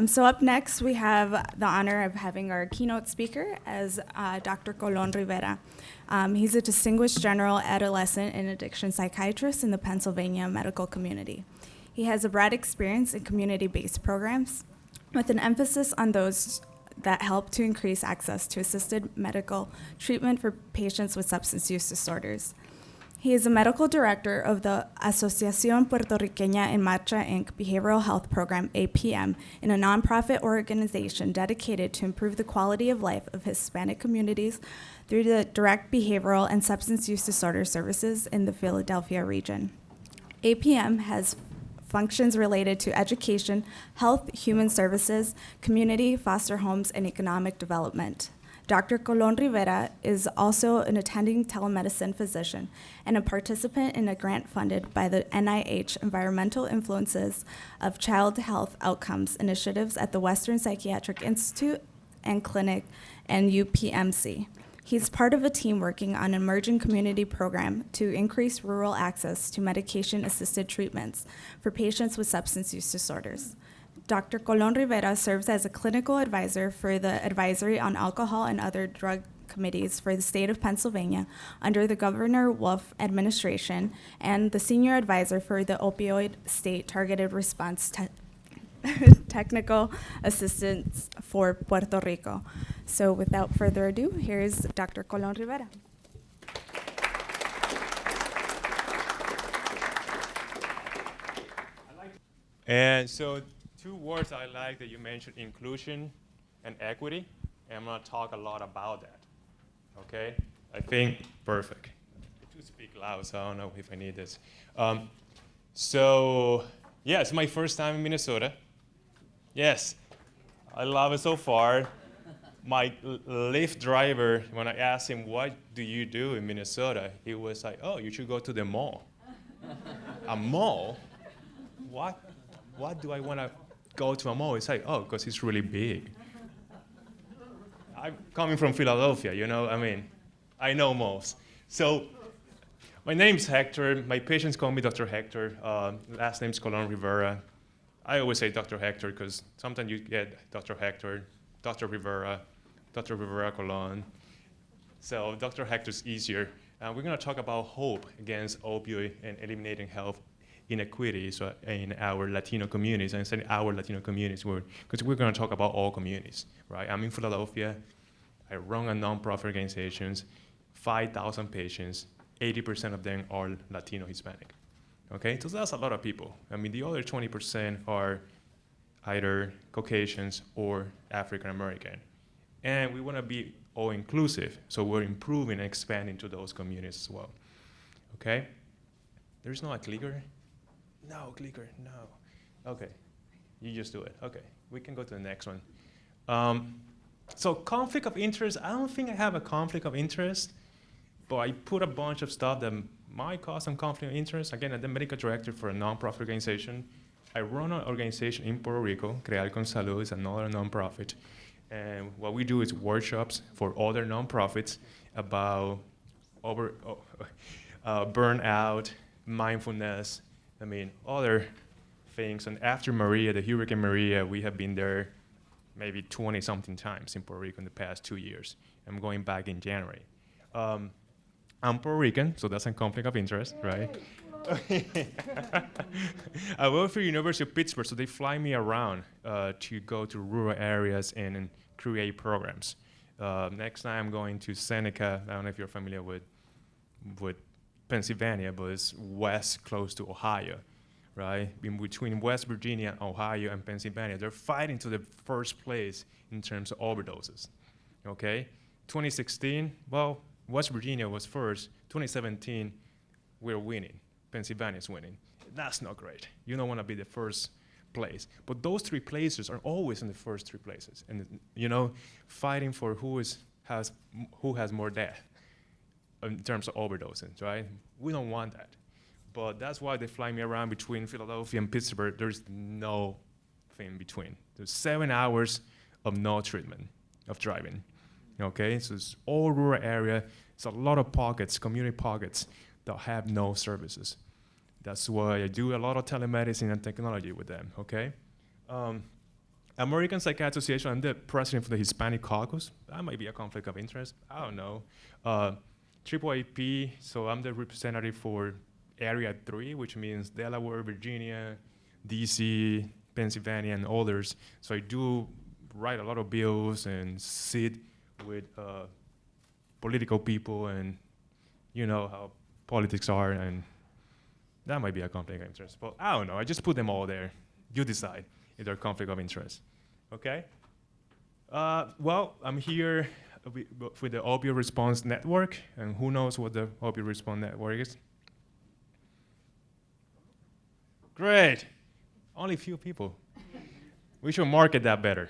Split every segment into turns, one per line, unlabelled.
Um, so up next, we have the honor of having our keynote speaker as uh, Dr. Colon Rivera. Um, he's a distinguished general adolescent and addiction psychiatrist in the Pennsylvania medical community. He has a broad experience in community-based programs with an emphasis on those that help to increase access to assisted medical treatment for patients with substance use disorders. He is a medical director of the Asociación Puertorriqueña en Marcha Inc. Behavioral Health Program, APM, in a nonprofit organization dedicated to improve the quality of life of Hispanic communities through the direct behavioral and substance use disorder services in the Philadelphia region. APM has functions related to education, health, human services, community, foster homes, and economic development. Dr. Colon Rivera is also an attending telemedicine physician and a participant in a grant funded by the NIH Environmental Influences of Child Health Outcomes initiatives at the Western Psychiatric Institute and Clinic and UPMC. He's part of a team working on an emerging community program to increase rural access to medication-assisted treatments for patients with substance use disorders. Dr. Colon Rivera serves as a clinical advisor for the Advisory on Alcohol and Other Drug Committees for the state of Pennsylvania under the Governor Wolf administration and the senior advisor for the Opioid State Targeted Response te Technical Assistance for Puerto Rico. So without further ado, here's Dr. Colon Rivera.
And so two words I like that you mentioned, inclusion and equity. And I'm going to talk a lot about that. Okay? I think perfect. To speak loud, so I don't know if I need this. Um, so, yeah, it's my first time in Minnesota. Yes, I love it so far. My Lyft driver, when I asked him, what do you do in Minnesota? He was like, oh, you should go to the mall. a mall? What, what do I want to go to a mall, it's like, oh, because it's really big. I'm coming from Philadelphia, you know, I mean, I know malls. So my name's Hector. My patients call me Dr. Hector. Uh, last name's Colon Rivera. I always say Dr. Hector because sometimes you get Dr. Hector, Dr. Rivera, Dr. Rivera Colon. So Dr. Hector's easier. Uh, we're going to talk about hope against opioid and eliminating health inequities in our Latino communities, and saying our Latino communities, because we're going to talk about all communities, right? I'm in Philadelphia. I run a nonprofit organizations, 5,000 patients, 80% of them are Latino Hispanic. Okay, so that's a lot of people. I mean, the other 20% are either Caucasians or African American. And we want to be all inclusive, so we're improving and expanding to those communities as well. Okay? There's no a clicker. No, clicker, no. Okay, you just do it. Okay, we can go to the next one. Um, so conflict of interest, I don't think I have a conflict of interest, but I put a bunch of stuff that might cause some conflict of interest. Again, I'm the medical director for a nonprofit organization. I run an organization in Puerto Rico, Crear con Salud is another nonprofit. And what we do is workshops for other nonprofits about over, oh, uh, burnout, mindfulness, I mean, other things. And after Maria, the Hurricane Maria, we have been there maybe 20 something times in Puerto Rico in the past two years. I'm going back in January. Um, I'm Puerto Rican, so that's a conflict of interest, right? I work for the University of Pittsburgh, so they fly me around uh, to go to rural areas and, and create programs. Uh, next time I'm going to Seneca. I don't know if you're familiar with with Pennsylvania, but it's west close to Ohio, right? In between West Virginia, Ohio, and Pennsylvania, they're fighting to the first place in terms of overdoses, okay? 2016, well, West Virginia was first. 2017, we're winning. Pennsylvania's winning. That's not great. You don't want to be the first place. But those three places are always in the first three places. And, you know, fighting for who, is, has, who has more death in terms of overdoses, right? We don't want that. But that's why they fly me around between Philadelphia and Pittsburgh. There's no thing between. There's seven hours of no treatment of driving. Okay, so it's all rural area. It's a lot of pockets, community pockets that have no services. That's why I do a lot of telemedicine and technology with them. Okay, um, American Psychiatry Association, I'm the president for the Hispanic Caucus. That might be a conflict of interest. I don't know. Uh, AAAP, so I'm the representative for Area 3, which means Delaware, Virginia, DC, Pennsylvania, and others. So I do write a lot of bills and sit with uh, political people and you know how politics are and that might be a conflict of interest. But I don't know, I just put them all there. You decide if they're conflict of interest, okay? Uh, well, I'm here wi- w- with the opioid response network, and who knows what the opioid response network is? Great, only a few people. we should market that better.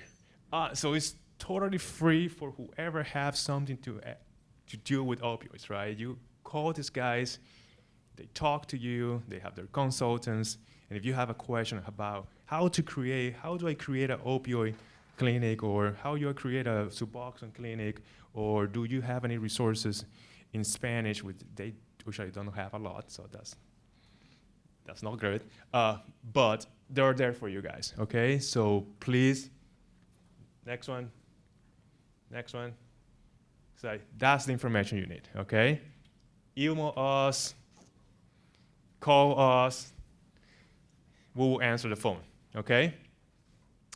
Uh, so it's totally free for whoever has something to, uh, to deal with opioids, right? You call these guys, they talk to you, they have their consultants, and if you have a question about how to create, how do I create an opioid clinic, or how you create a Suboxone clinic, or do you have any resources in Spanish, which they, which I don't have a lot, so that's that's not good. Uh, but they're there for you guys, okay? So please, next one, next one. So that's the information you need, okay? Email us, call us, we will answer the phone, okay?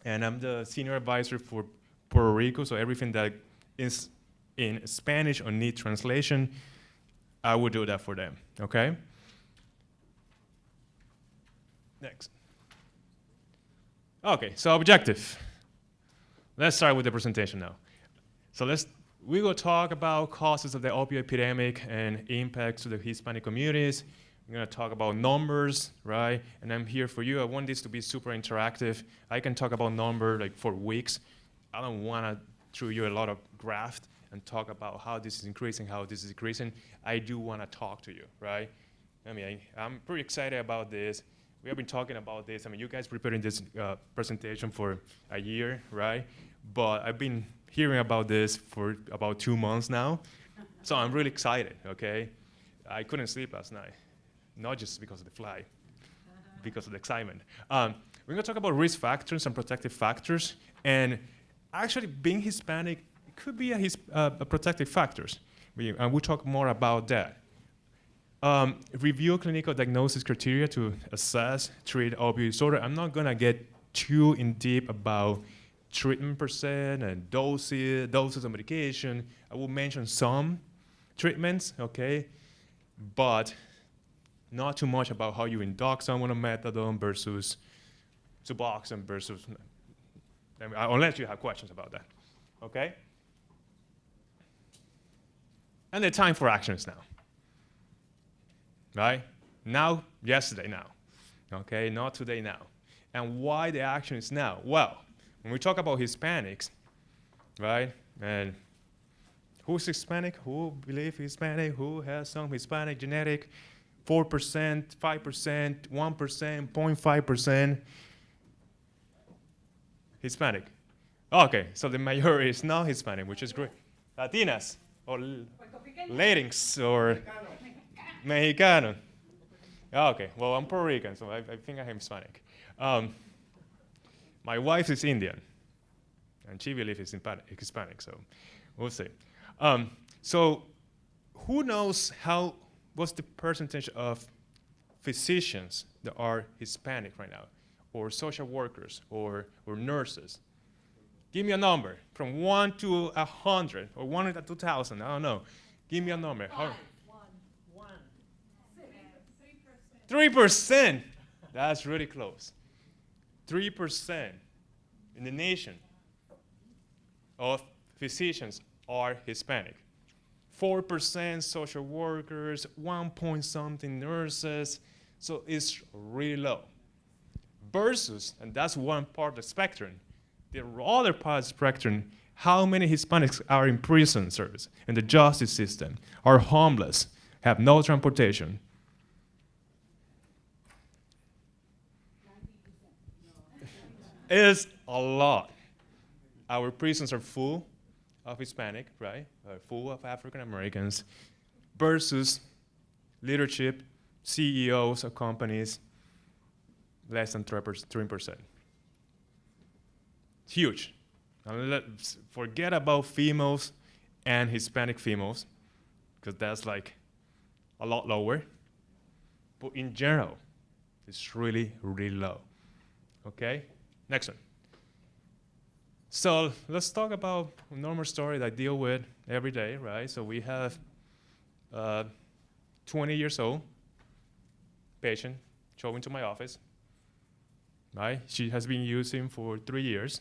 And I'm the senior advisor for Puerto Rico, so everything that is in Spanish or need translation, I will do that for them, okay? Next. Okay, so objective. Let's start with the presentation now. So let's, we will talk about causes of the opioid epidemic and impacts to the Hispanic communities. We're gonna talk about numbers, right? And I'm here for you. I want this to be super interactive. I can talk about number like for weeks. I don't wanna throw you a lot of graph and talk about how this is increasing, how this is decreasing. I do wanna talk to you, right? I mean, I, I'm pretty excited about this. We have been talking about this. I mean, you guys preparing this uh, presentation for a year, right? But I've been hearing about this for about two months now. so I'm really excited, okay? I couldn't sleep last night, not just because of the fly, because of the excitement. Um, we're gonna talk about risk factors and protective factors. And actually, being Hispanic could be a, his, uh, a protective factors. We, and we'll talk more about that. Um, review clinical diagnosis criteria to assess, treat opioid disorder. I'm not gonna get too in deep about treatment percent and doses, doses of medication. I will mention some treatments, okay, but not too much about how you induct someone on methadone versus Suboxone versus, I mean, unless you have questions about that, okay? And the time for action is now right? Now, yesterday now, okay? Not today now. And why the action is now? Well, when we talk about Hispanics, right? And who's Hispanic? Who believe Hispanic? Who has some Hispanic genetic? 4%, 5%, 1%, 0.5% Hispanic. Okay, so the majority is not Hispanic, which is great. Latinas or Latinx or Mexicano. Okay, well, I'm Puerto Rican, so I, I think I'm Hispanic. Um, my wife is Indian, and she believes is Hispanic, so we'll see. Um, so, who knows how, what's the percentage of physicians that are Hispanic right now, or social workers, or, or nurses? Give me a number from one to a hundred, or one to two thousand. I don't know. Give me a number. How- Three percent. That's really close. Three percent in the nation of physicians are Hispanic. Four percent social workers, one point something nurses. So it's really low. Versus, and that's one part of the spectrum. The other part of the spectrum, how many Hispanics are in prison service, in the justice system, are homeless, have no transportation, it's a lot. Our prisons are full of Hispanic, right? Are full of African Americans, versus leadership, CEOs of companies, less than 3%. huge. Let's forget about females and Hispanic females, because that's like a lot lower. But in general, it's really, really low. Okay? Next one. So let's talk about a normal story that I deal with every day, right? So we have uh, 20 years old patient showing to my office, right? She has been using for three years.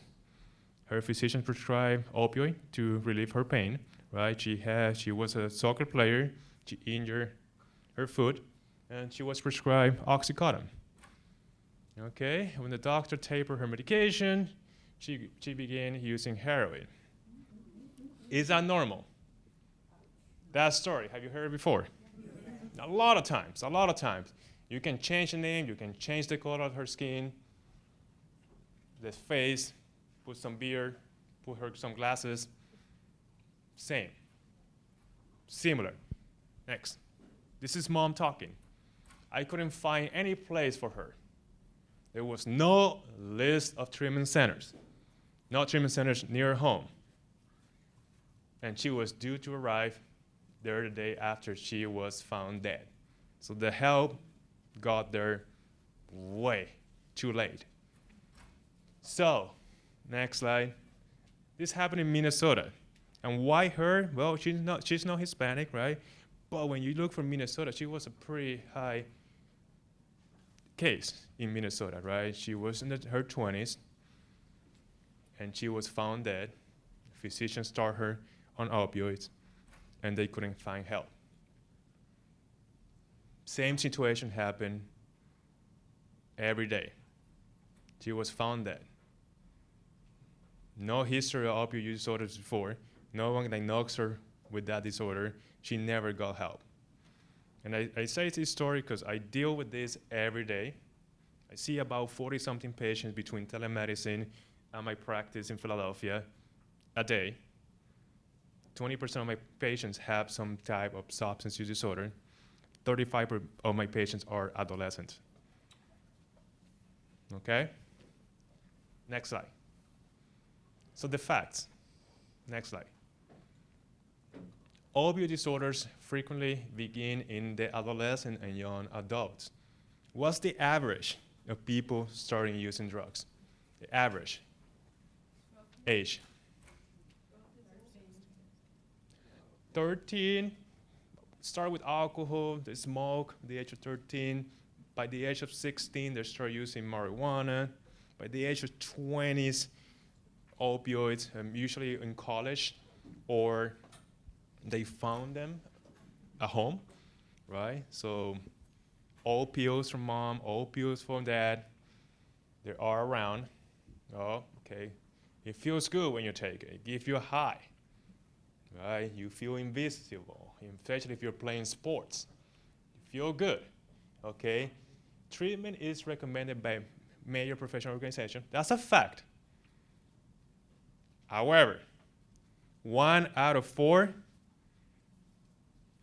Her physician prescribed opioid to relieve her pain, right? She had, she was a soccer player. She injured her foot, and she was prescribed oxycodone. Okay, when the doctor tapered her medication, she, she began using heroin. Is that normal? That story, have you heard before? A lot of times, a lot of times. You can change the name, you can change the color of her skin, the face, put some beard, put her some glasses. Same. Similar. Next. This is mom talking. I couldn't find any place for her. There was no list of treatment centers, no treatment centers near her home. And she was due to arrive there the day after she was found dead. So the help got there way too late. So, next slide. This happened in Minnesota. And why her? Well, she's not, she's not Hispanic, right? But when you look for Minnesota, she was a pretty high case in Minnesota, right? She was in the, her 20s, and she was found dead. Physicians started her on opioids, and they couldn't find help. Same situation happened every day. She was found dead. No history of opioid use disorders before. No one diagnosed her with that disorder. She never got help. And I, I say this story because I deal with this every day. I see about 40 something patients between telemedicine my practice in Philadelphia a day. 20% of my patients have some type of substance use disorder. 35% of my patients are adolescents. Okay? Next slide. So the facts. Next slide. Opioid disorders frequently begin in the adolescent and young adults. What's the average of people starting using drugs? The average age. 13, start with alcohol, they smoke, the age of 13. By the age of 16, they start using marijuana. By the age of 20s, opioids, um, usually in college, or they found them at home, right? So all pills from mom, all pills from dad, they are around. Oh, okay. It feels good when you take it. It gives you a high, right? You feel invisible, especially if you're playing sports. You feel good, okay? Treatment is recommended by major professional organization. That's a fact. However, one out of four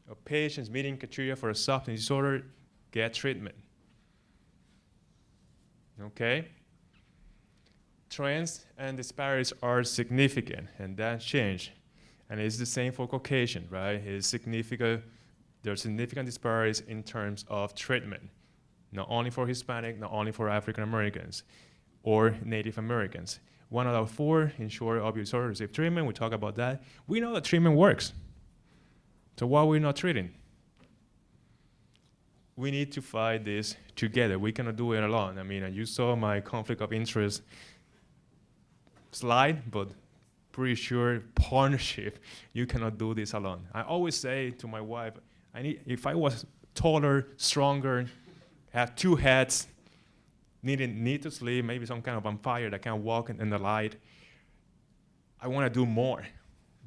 of patients meeting criteria for a substance disorder get treatment. Okay? Trends and disparities are significant, and that change. And it's the same for Caucasian, right? It's significant, there are significant disparities in terms of treatment, not only for Hispanic, not only for African Americans or Native Americans. One out of four ensure opioid disorder receive treatment. We talk about that. We know that treatment works. So why are we not treating? We need to fight this together. We cannot do it alone. I mean, you saw my conflict of interest slide, but pretty sure partnership, you cannot do this alone. I always say to my wife, I need, if I was taller, stronger, have two heads, needed need to sleep, maybe some kind of vampire that can walk in, in the light. I want to do more,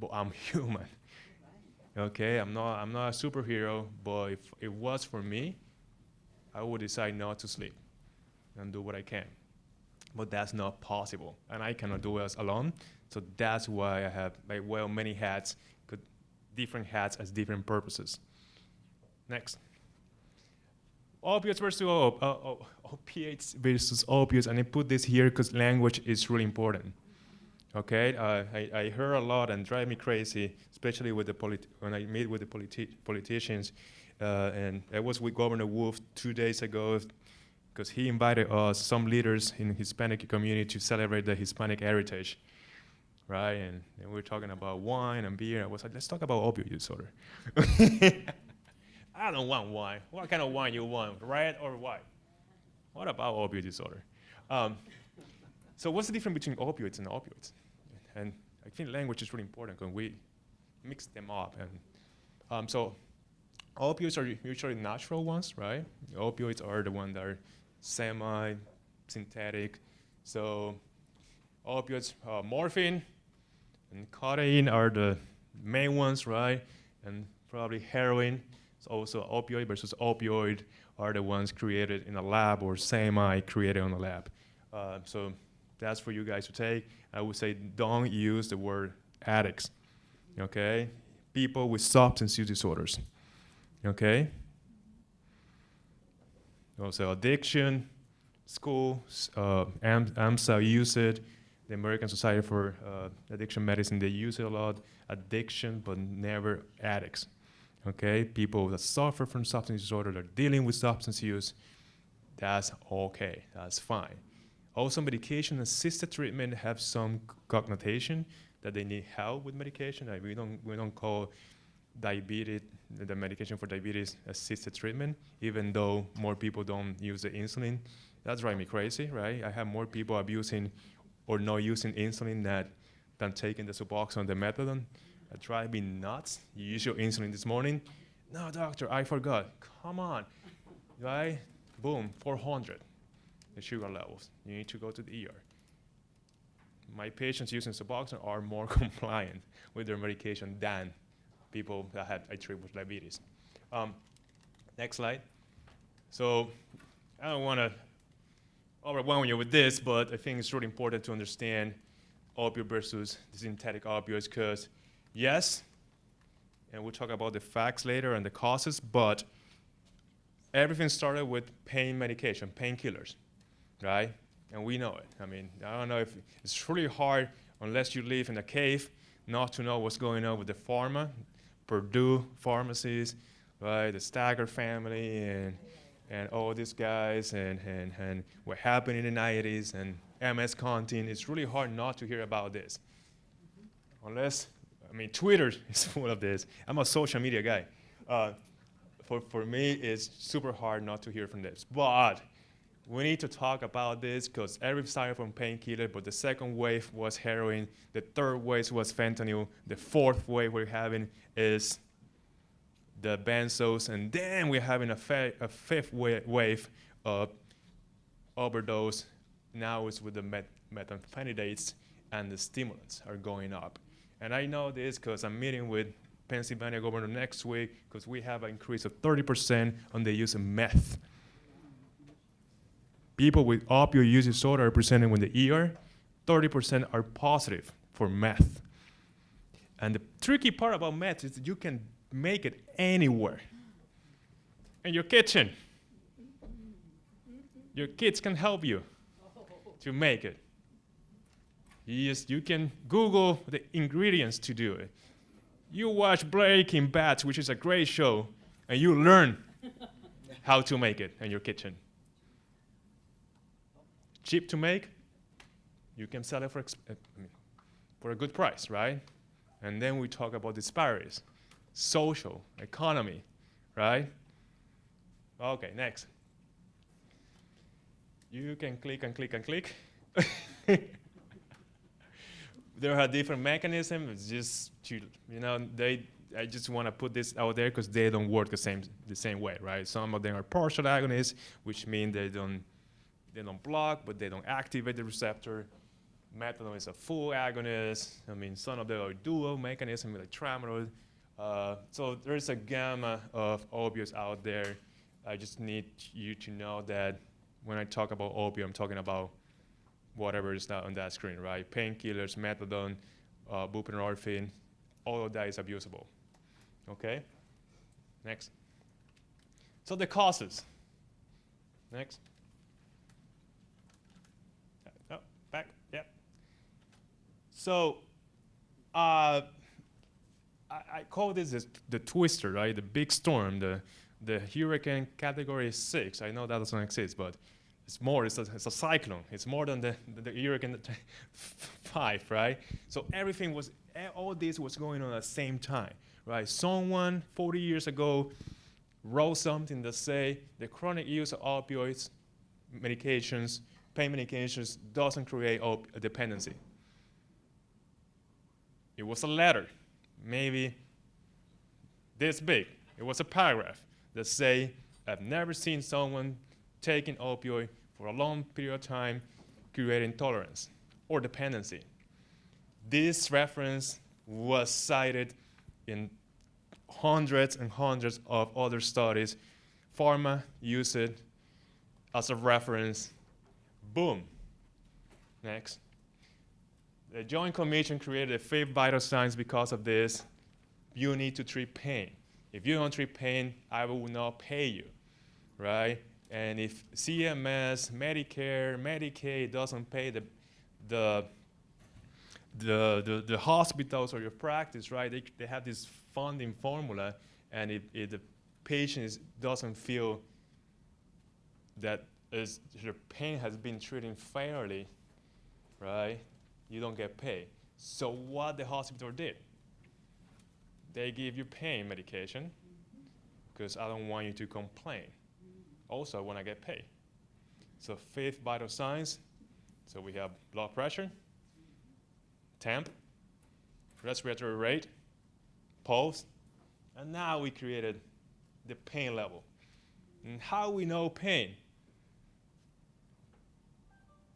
but I'm human. Okay, I'm not I'm not a superhero, but if it was for me, I would decide not to sleep and do what I can. But that's not possible, and I cannot do it alone. So that's why I have like well many hats, different hats as different purposes. Next opiates versus op uh, opiates versus opiates, and I put this here because language is really important. Okay, uh, I, I heard a lot and drive me crazy, especially with the when I meet with the politi- politicians. Uh, and I was with Governor Wolf two days ago because he invited us, some leaders in Hispanic community, to celebrate the Hispanic heritage, right? And, and we are talking about wine and beer. I was like, let's talk about opioid disorder. I don't want wine. What kind of wine you want, red or white? What about opioid disorder? Um, so what's the difference between opioids and opioids? And I think language is really important when we mix them up. And um, so opioids are usually natural ones, right? Opioids are the ones that are semi-synthetic. So opioids, uh, morphine and codeine are the main ones, right? And probably heroin. So also opioid versus opioid are the ones created in a lab or semi-created in a lab. Uh, so that's for you guys to take. I would say don't use the word addicts, okay? People with substance use disorders, okay? Also addiction, school, uh, Am AMSA use it, the American Society for uh, Addiction Medicine, they use it a lot, addiction, but never addicts, okay? People that suffer from substance disorder, they're dealing with substance use, that's okay, that's fine. Also, medication-assisted treatment have some connotation that they need help with medication. Like we don't we don't call diabetes the medication for diabetes assisted treatment, even though more people don't use the insulin. That's driving me crazy, right? I have more people abusing or not using insulin that than taking the Suboxone, the methadone. That drives me nuts. You use your insulin this morning. No, doctor, I forgot. Come on, right? Boom, 400 the sugar levels. You need to go to the ER. My patients using Suboxone are more compliant with their medication than people that had with diabetes. Um, next slide. So I don't want to overwhelm you with this, but I think it's really important to understand opioid versus the synthetic opioids because yes, and we'll talk about the facts later and the causes, but everything started with pain medication, painkillers right? And we know it. I mean, I don't know if it's really hard unless you live in a cave not to know what's going on with the pharma, Purdue pharmacies, right? The Sackler family and and all these guys and, and, and what happened in the 90s and MS Contin. It's really hard not to hear about this. Unless, I mean, Twitter is full of this. I'm a social media guy. Uh, for, for me, it's super hard not to hear from this. But we need to talk about this because every started from painkiller, but the second wave was heroin, the third wave was fentanyl, the fourth wave we're having is the benzos, and then we're having a, a fifth wa wave of overdose. Now it's with the met methamphetamines and the stimulants are going up. And I know this because I'm meeting with Pennsylvania governor next week because we have an increase of 30% on the use of meth people with opioid use disorder are presenting with the ER, 30% are positive for meth. And the tricky part about meth is that you can make it anywhere. In your kitchen. Your kids can help you to make it. You, just, you can Google the ingredients to do it. You watch Breaking Bad, which is a great show, and you learn how to make it in your kitchen cheap to make, you can sell it for, uh, for a good price, right? And then we talk about disparities, social, economy, right? Okay, next. You can click and click and click. there are different mechanisms. It's just to, you know, they. I just want to put this out there because they don't work the same the same way, right? Some of them are partial agonists, which mean they don't they don't block, but they don't activate the receptor. Methadone is a full agonist. I mean, some of them are dual mechanism like tramadol. Uh, so there's a gamma of opioids out there. I just need you to know that when I talk about opioid, I'm talking about whatever is not on that screen, right? Painkillers, methadone, uh, buprenorphine, all of that is abusable. Okay? Next. So the causes. Next. So, uh, I, I call this is the twister, right? The big storm, the the hurricane category six. I know that doesn't exist, but it's more. It's a, it's a cyclone. It's more than the the, the hurricane five, right? So everything was all this was going on at the same time, right? Someone 40 years ago wrote something that say the chronic use of opioids, medications, pain medications doesn't create op- dependency. It was a letter, maybe this big. It was a paragraph that say, I've never seen someone taking opioid for a long period of time creating tolerance or dependency. This reference was cited in hundreds and hundreds of other studies. Pharma used it as a reference. Boom. Next. The Joint Commission created a fifth vital signs because of this. You need to treat pain. If you don't treat pain, I will not pay you, right? And if CMS, Medicare, Medicaid doesn't pay the, the, the, the, the hospitals or your practice, right? They, they have this funding formula, and if, if the patient is, doesn't feel that is, your pain has been treated fairly, right? You don't get paid. So what the hospital did? They give you pain medication because I don't want you to complain. Also, when I get paid. So fifth vital signs. So we have blood pressure, temp, respiratory rate, pulse, and now we created the pain level. And how we know pain?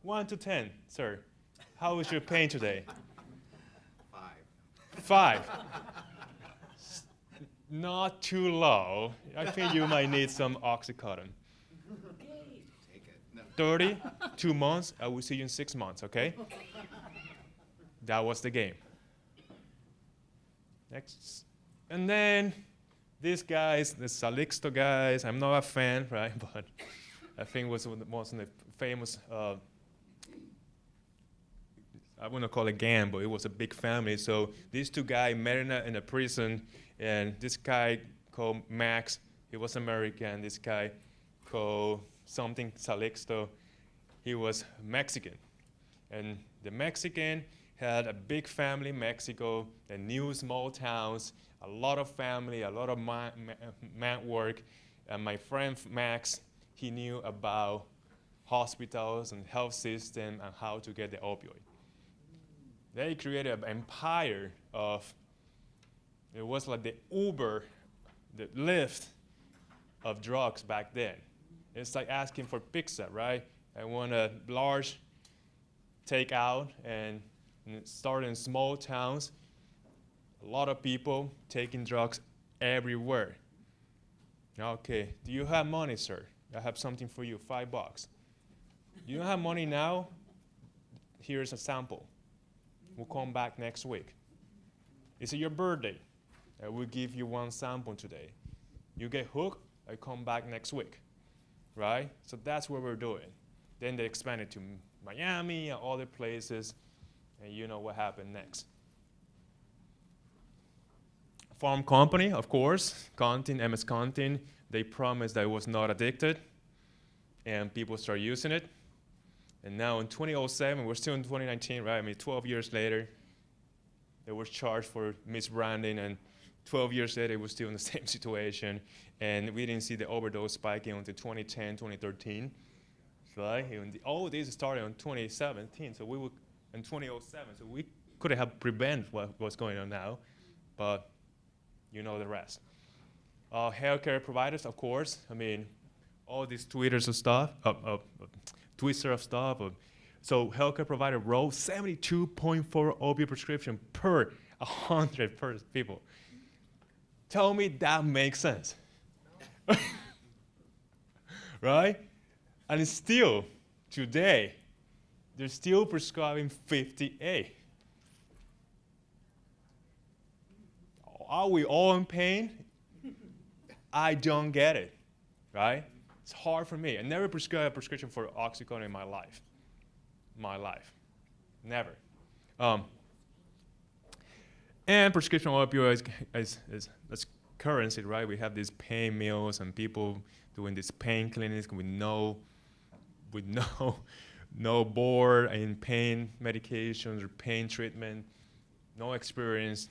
One to ten, sir. How is your pain today?
Five.
Five. Not too low. I think you might need some Oxycontin.
Take it. No.
30, two months, I will see you in six months, okay? That was the game. Next. And then these guys, the Xalisco guys, I'm not a fan, right? But I think was one of the most famous, uh, I wouldn't call it gang, but it was a big family. So these two guys met in a, in a prison, and this guy called Max, he was American. This guy called something Xalisco, he was Mexican. And the Mexican had a big family in Mexico, and new small towns, a lot of family, a lot of ma- work. And my friend Max, he knew about hospitals and health system and how to get the opioid. They created an empire of, it was like the Uber, the Lyft of drugs back then. It's like asking for pizza, right? I want a large takeout and, and it started in small towns. A lot of people taking drugs everywhere. Okay, do you have money, sir? I have something for you, five bucks. You don't have money now? Here's a sample. We'll come back next week. Is it your birthday? I will give you one sample today. You get hooked, I come back next week. Right? So that's what we're doing. Then they expanded to Miami and other places, and you know what happened next. Farm company, of course, Contin, MS Contin, they promised that it was not addicted, and people start using it. And now in 2007, we're still in 2019, right? I mean, 12 years later, they were charged for misbranding, and 12 years later, we're still in the same situation. And we didn't see the overdose spiking until 2010, 2013. Right? And the, all this started in 2017, so we were in 2007, so we could have prevented what, was going on now, but you know the rest. Uh, healthcare providers, of course. I mean, all these tweeters and stuff, uh, uh, twister of stuff. Uh, so healthcare provider wrote 72.4 opioid prescription per 100 per people. Tell me that makes sense. right? And still, today, they're still prescribing 58. Are we all in pain? I don't get it, right? It's hard for me. I never prescribed a prescription for Oxycontin in my life. My life. Never. Um, And prescription opioids is, is, is currency, right? We have these pain mills and people doing these pain clinics with no, with no, no board in pain medications or pain treatment, no experience.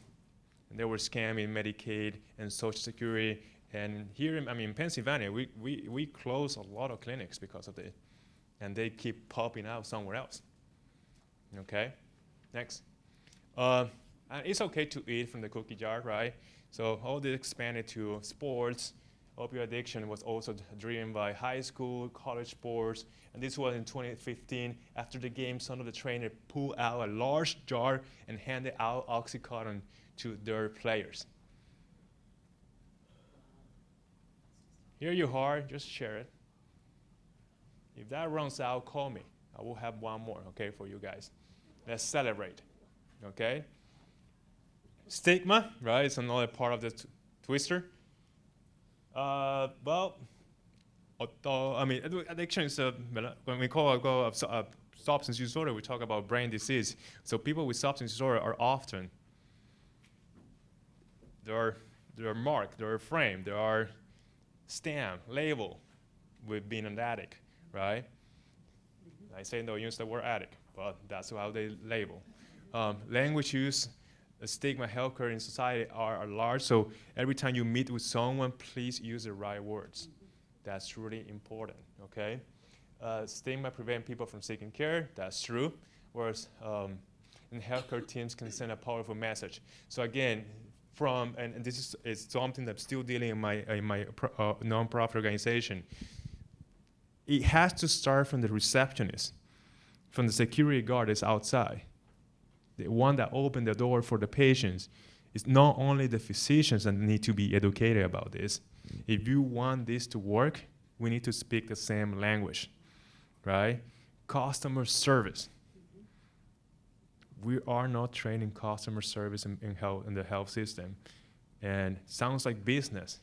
And they were scamming Medicaid and Social Security. And here, in, I mean, Pennsylvania, we, we, we close a lot of clinics because of it. And they keep popping out somewhere else. Okay? Next. Uh, it's okay to eat from the cookie jar, right? So all this expanded to sports. Opioid addiction was also driven by high school, college sports, and this was in 2015. After the game, some of the trainers pulled out a large jar and handed out OxyContin to their players. Here you are, just share it. If that runs out, call me. I will have one more, okay, for you guys. Let's celebrate, okay? Stigma, right? It's another part of the twister. Uh, well, although, I mean, addiction is a, when we call, a, su- a substance disorder, we talk about brain disease. So people with substance disorder are often, they are, they are marked, they are framed, they are stamped, label with being an addict, right? I say don't use the word addict, but that's how they label. Um, language use, stigma, healthcare in society are, are large. So every time you meet with someone, please use the right words. That's really important. Okay. Uh, stigma prevent people from seeking care. That's true. Whereas um, and healthcare teams can send a powerful message. So again, from and, and this is, is something that's still dealing in my in my uh, nonprofit organization. It has to start from the receptionist, from the security guard that's outside the one that opened the door for the patients is not only the physicians that need to be educated about this. If you want this to work, we need to speak the same language, right? Customer service. We are not training customer service in, in health in the health system, and sounds like business.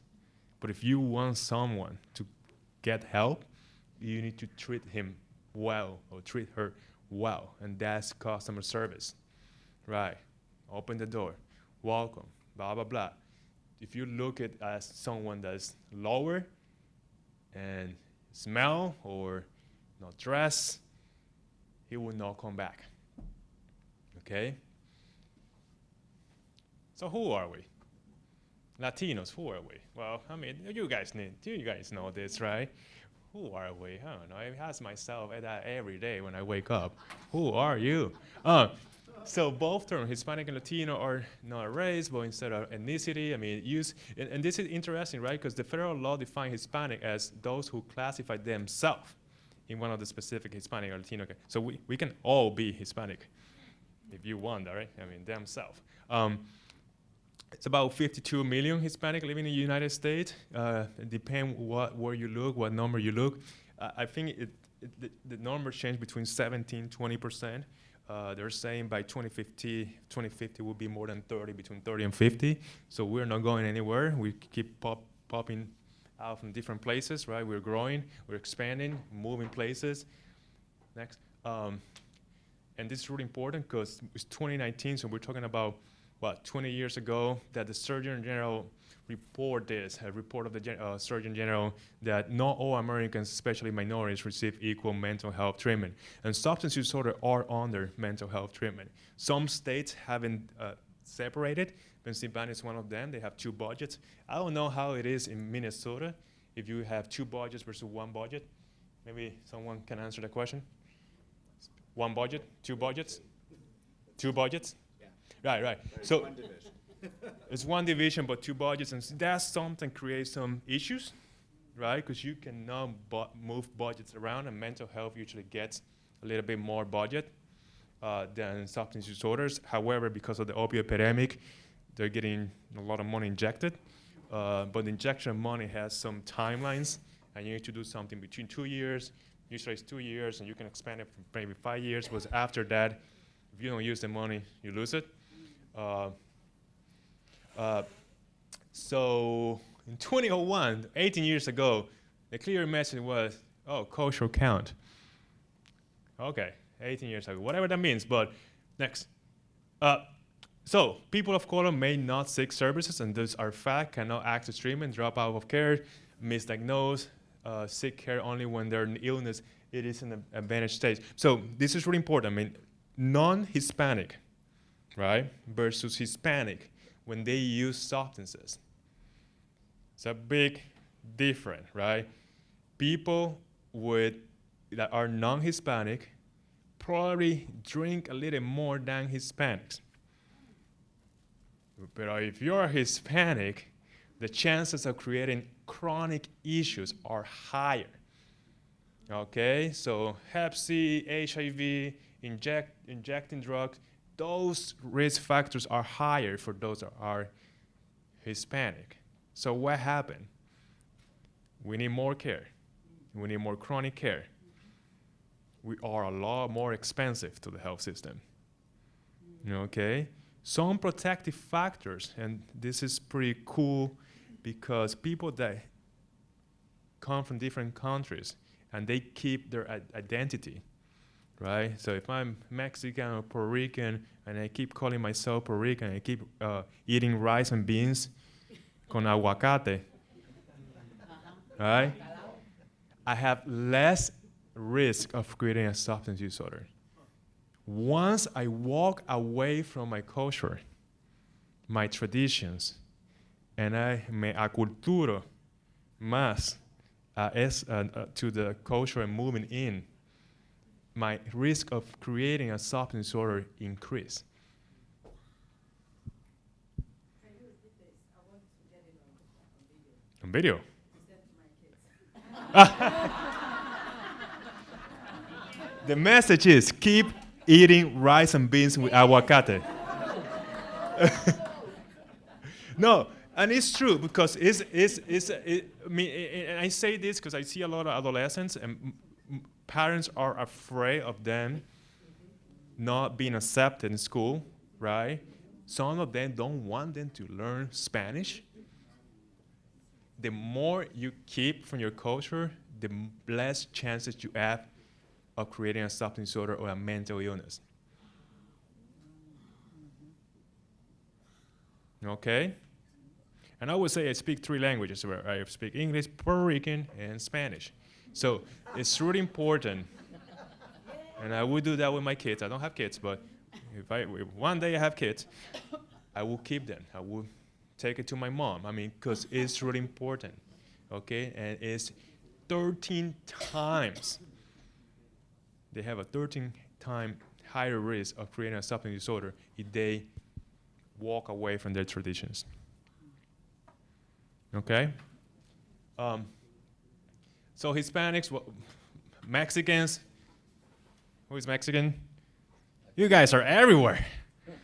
But if you want someone to get help, you need to treat him well or treat her well, and that's customer service. Right. Open the door. Welcome. Blah blah blah. If you look at as someone that's lower and smell or not dress, he will not come back. Okay? So who are we? Latinos, who are we? Well, I mean, you guys need, do you guys know this, right? Who are we? I don't know. I ask myself that every day when I wake up. Who are you? Uh, so both terms, Hispanic and Latino, are not a race, but instead of ethnicity. I mean, use and, and this is interesting, right? Because the federal law defines Hispanic as those who classify themselves in one of the specific Hispanic or Latino. So we, we can all be Hispanic if you want right? I mean, themselves. Um, it's about 52 million Hispanic living in the United States. Uh, it depends what where you look, what number you look. Uh, I think it, it, the, the numbers change between 17, 20 percent. Uh, they're saying by 2050, 2050 will be more than 30, between 30 and 50. So we're not going anywhere. We keep pop, popping out from different places, right? We're growing, we're expanding, moving places. Next. Um, and this is really important because it's 2019, so we're talking about what 20 years ago that the Surgeon General report this, a report of the gen- uh, Surgeon General that not all Americans, especially minorities, receive equal mental health treatment. And substance use disorder are under mental health treatment. Some states haven't uh, separated. Pennsylvania is one of them. They have two budgets. I don't know how it is in Minnesota if you have two budgets versus one budget. Maybe someone can answer the question. One budget, two budgets, two budgets.
Yeah.
Right, right.
There's
So
one
it's one division but two budgets, and s- that something creates some issues, right? Because you cannot bu- move budgets around, and mental health usually gets a little bit more budget uh, than substance disorders. However, because of the opioid epidemic, they're getting a lot of money injected. Uh, but the injection of money has some timelines, and you need to do something between two years. Usually it's two years, and you can expand it for maybe five years. But after that, if you don't use the money, you lose it. Uh, uh, so in 2001, 18 years ago, the clear message was, oh, cultural count. Okay, 18 years ago, whatever that means. But next, uh, so people of color may not seek services, and those are fact, cannot access treatment, drop out of care, misdiagnosed, uh, seek care only when they're in illness. It is in an advanced stage. So this is really important. I mean, non-Hispanic, right, versus Hispanic when they use substances. It's a big difference, right? People with that are non-Hispanic probably drink a little more than Hispanics. But if you're Hispanic, the chances of creating chronic issues are higher. Okay, so Hep C, HIV, inject, injecting drugs, those risk factors are higher for those that are Hispanic. So what happened? We need more care. We need more chronic care. We are a lot more expensive to the health system. Okay? Some protective factors, and this is pretty cool because people that come from different countries and they keep their identity, right? So if I'm Mexican or Puerto Rican and I keep calling myself Puerto Rican, and I keep uh, eating rice and beans con aguacate, right? I have less risk of creating a substance use disorder. Once I walk away from my culture, my traditions, and I me aculturo más uh, uh, uh, to the culture I'm moving in, my risk of creating a substance disorder increase. On video. the message is keep eating rice and beans with aguacate. no, and it's true because it's, it's, it's it, I mean, i- i- say this because I see a lot of adolescents and parents are afraid of them not being accepted in school, right? Some of them don't want them to learn Spanish. The more you keep from your culture, the less chances you have of creating a substance disorder or a mental illness. Okay? And I would say I speak three languages. Where I speak English, Puerto Rican, and Spanish. So it's really important. And I would do that with my kids. I don't have kids, but if I if one day I have kids, I will keep them. I will take it to my mom. I mean, because it's really important. Okay? And it's 13 times. They have a 13 time higher risk of creating a substance disorder if they walk away from their traditions. Okay? Um, so Hispanics, Mexicans, who is Mexican? You guys are everywhere.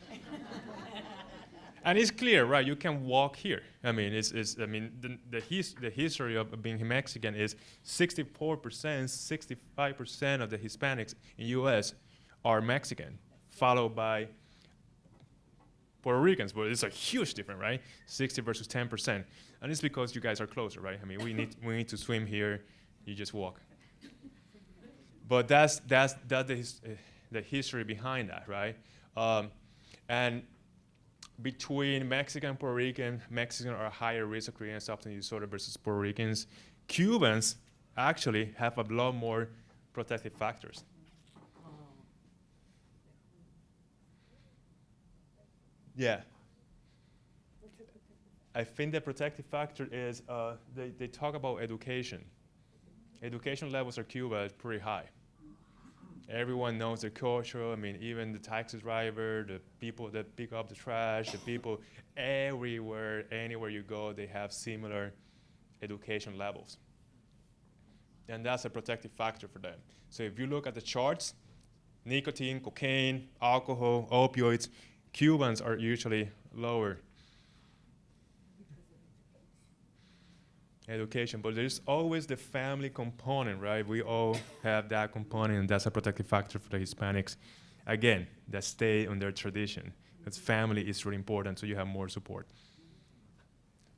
and it's clear, right? You can walk here. I mean, it's, it's I mean, the, the, his, the history of being Mexican is 64%, 65% of the Hispanics in U.S. are Mexican, followed by Puerto Ricans, but it's a huge difference, right? 60 versus 10%. And it's because you guys are closer, right? I mean, we need, we need to swim here, you just walk. But that's, that's, that's the, his, uh, the history behind that, right? Um, and between Mexican and Puerto Rican, Mexicans are higher risk of creating substance disorder versus Puerto Ricans. Cubans actually have a lot more protective factors. Yeah. I think the protective factor is uh, they, they talk about education. Education levels in Cuba pretty high. Everyone knows the culture. I mean, even the taxi driver, the people that pick up the trash, the people everywhere, anywhere you go, they have similar education levels. And that's a protective factor for them. So if you look at the charts, nicotine, cocaine, alcohol, opioids, Cubans are usually lower. Education, but there's always the family component, right? We all have that component, and that's a protective factor for the Hispanics. Again, that stay on their tradition. Because family is really important, so you have more support.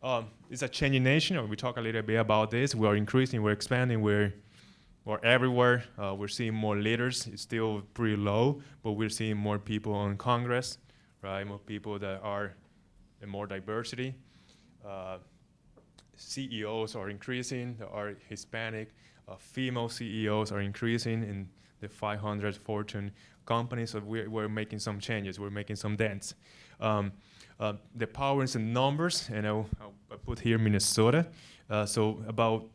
Um, it's a changing nation, we talk a little bit about this. We are increasing, we're expanding, we're, we're everywhere. Uh, we're seeing more leaders. It's still pretty low, but we're seeing more people on Congress, right? More people that are in more diversity. Uh, CEOs are increasing, are Hispanic, uh, female CEOs are increasing in the 500 Fortune companies, so we're, we're making some changes, we're making some dents. Um, uh, the powers and numbers, and I'll, I'll I put here Minnesota. Uh, so about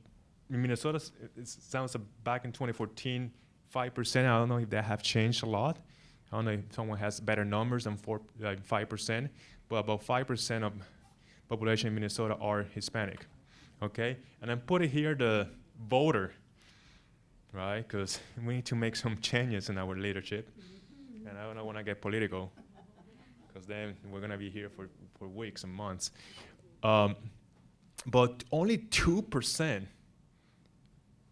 Minnesota, it, it sounds like back in 2014, 5%, I don't know if that have changed a lot. I don't know if someone has better numbers than four, like 5%, but about 5% of population in Minnesota are Hispanic, okay? And then put it here the voter, right? Because we need to make some changes in our leadership. And I don't want to get political, because then we're gonna be here for, for weeks and months. Um, but only two percent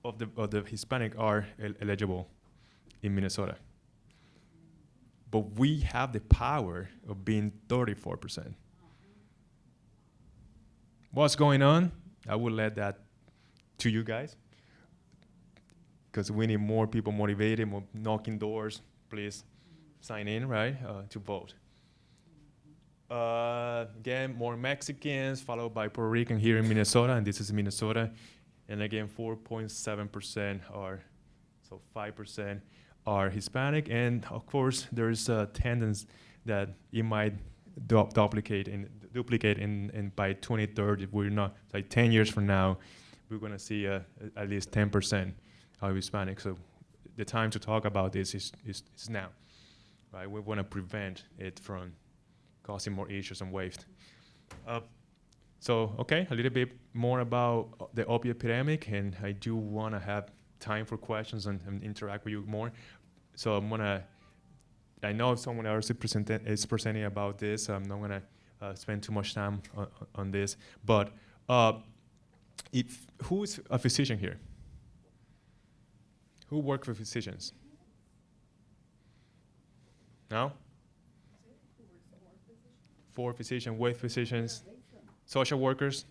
of the of the Hispanic are el- eligible in Minnesota. But we have the power of being 34 percent. What's going on? I will let that to you guys. Because we need more people motivated, more knocking doors. Please sign in, right, uh, to vote. Uh, again, more Mexicans, followed by Puerto Rican here in Minnesota, and this is Minnesota. And again, 4.7% are, so 5% are Hispanic. And of course, there's a tendency that it might du- duplicate in, duplicate in, in by 2030. If we're not, like 10 years from now, we're gonna see uh, at least 10% of Hispanic. So the time to talk about this is, is, is now, right? We wanna prevent it from causing more issues and waste. Uh, so, okay, a little bit more about the opioid epidemic, and I do want to have time for questions and, and interact with you more. So I'm gonna, I know if someone else is, is presenting about this, I'm not gonna spend too much time on, on this. But uh, if, who is a physician here? Who work with physicians? No? Four physicians, with physicians, social workers,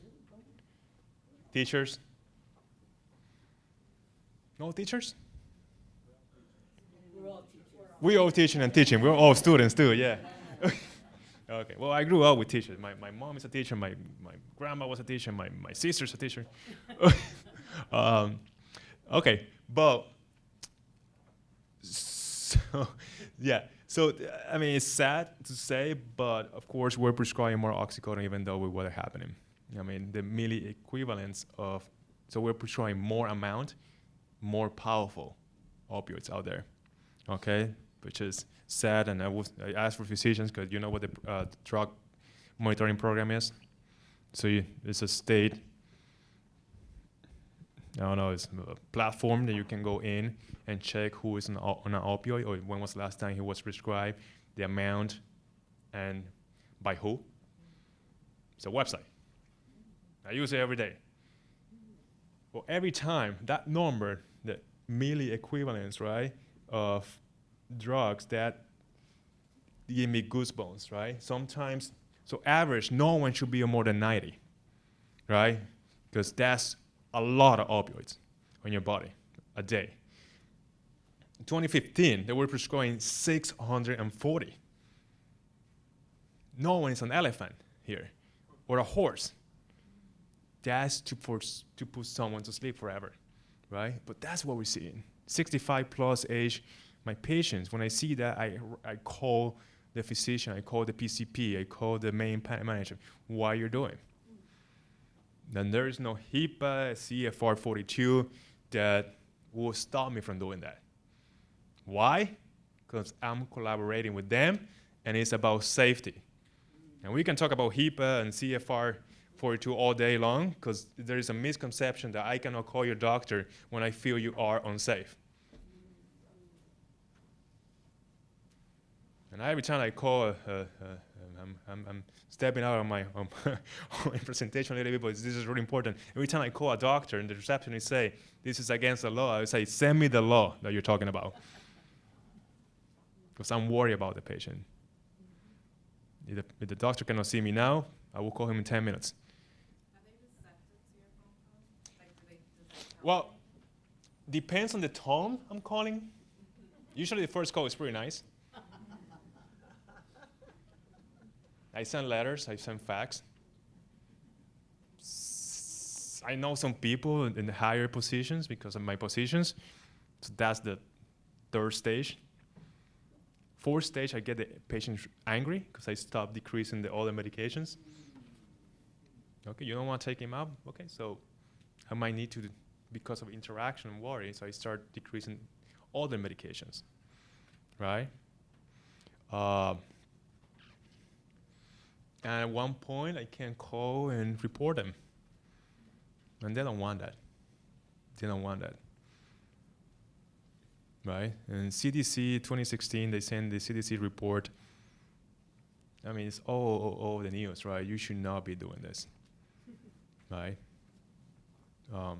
teachers. No teachers? We're all teaching and teaching. We're all students too, yeah. okay, well, I grew up with teachers. My, my mom is a teacher, my, my grandma was a teacher, my, my sister's a teacher. um, okay, but, so, yeah, so, I mean, it's sad to say, but of course, we're prescribing more oxycodone even though with are happening. I mean, the milli equivalents of, so we're prescribing more amount, more powerful opioids out there, okay? Which is sad, and I was I asked for physicians because you know what the uh, drug monitoring program is. So you, it's a state. I don't know. It's a platform that you can go in and check who is on, on an opioid or when was the last time he was prescribed, the amount, and by who. It's a website. I use it every day. Well, every time that number, the milli equivalents, right, of drugs that give me goosebumps, right? Sometimes, so average, no one should be more than 90, right? Because that's a lot of opioids on your body a day. In 2015, they were prescribing 640. No one is an elephant here, or a horse that's to force to put someone to sleep forever, right? But that's what we're seeing. 65 plus age, my patients, when I see that, I, I call the physician, I call the PCP, I call the main pa- manager. Why you're doing? Then there is no HIPAA, CFR 42 that will stop me from doing that. Why? Because I'm collaborating with them, and it's about safety. And we can talk about HIPAA and CFR 42 all day long because there is a misconception that I cannot call your doctor when I feel you are unsafe. And every time I call, uh, uh, I'm, I'm, I'm stepping out of my, my presentation a little bit, but this is really important. Every time I call a doctor and the receptionist say, this is against the law, I say, send me the law that you're talking about. Because I'm worried about the patient. If the, if the doctor cannot see me now, I will call him in 10 minutes. Well, depends on the tone I'm calling. Usually the first call is pretty nice. I send letters, I send fax. I know some people in the higher positions because of my positions. So that's the third stage. Fourth stage, I get the patient angry because I stop decreasing the other medications. Okay, you don't want to take him out? Okay, so I might need to, because of interaction and worry, so I start decreasing other medications, right? Uh, and at one point, I can call and report them. And they don't want that. They don't want that. Right? And CDC 2016, they sent the CDC report. I mean, it's all, all, all the news, right? You should not be doing this. Right? Um,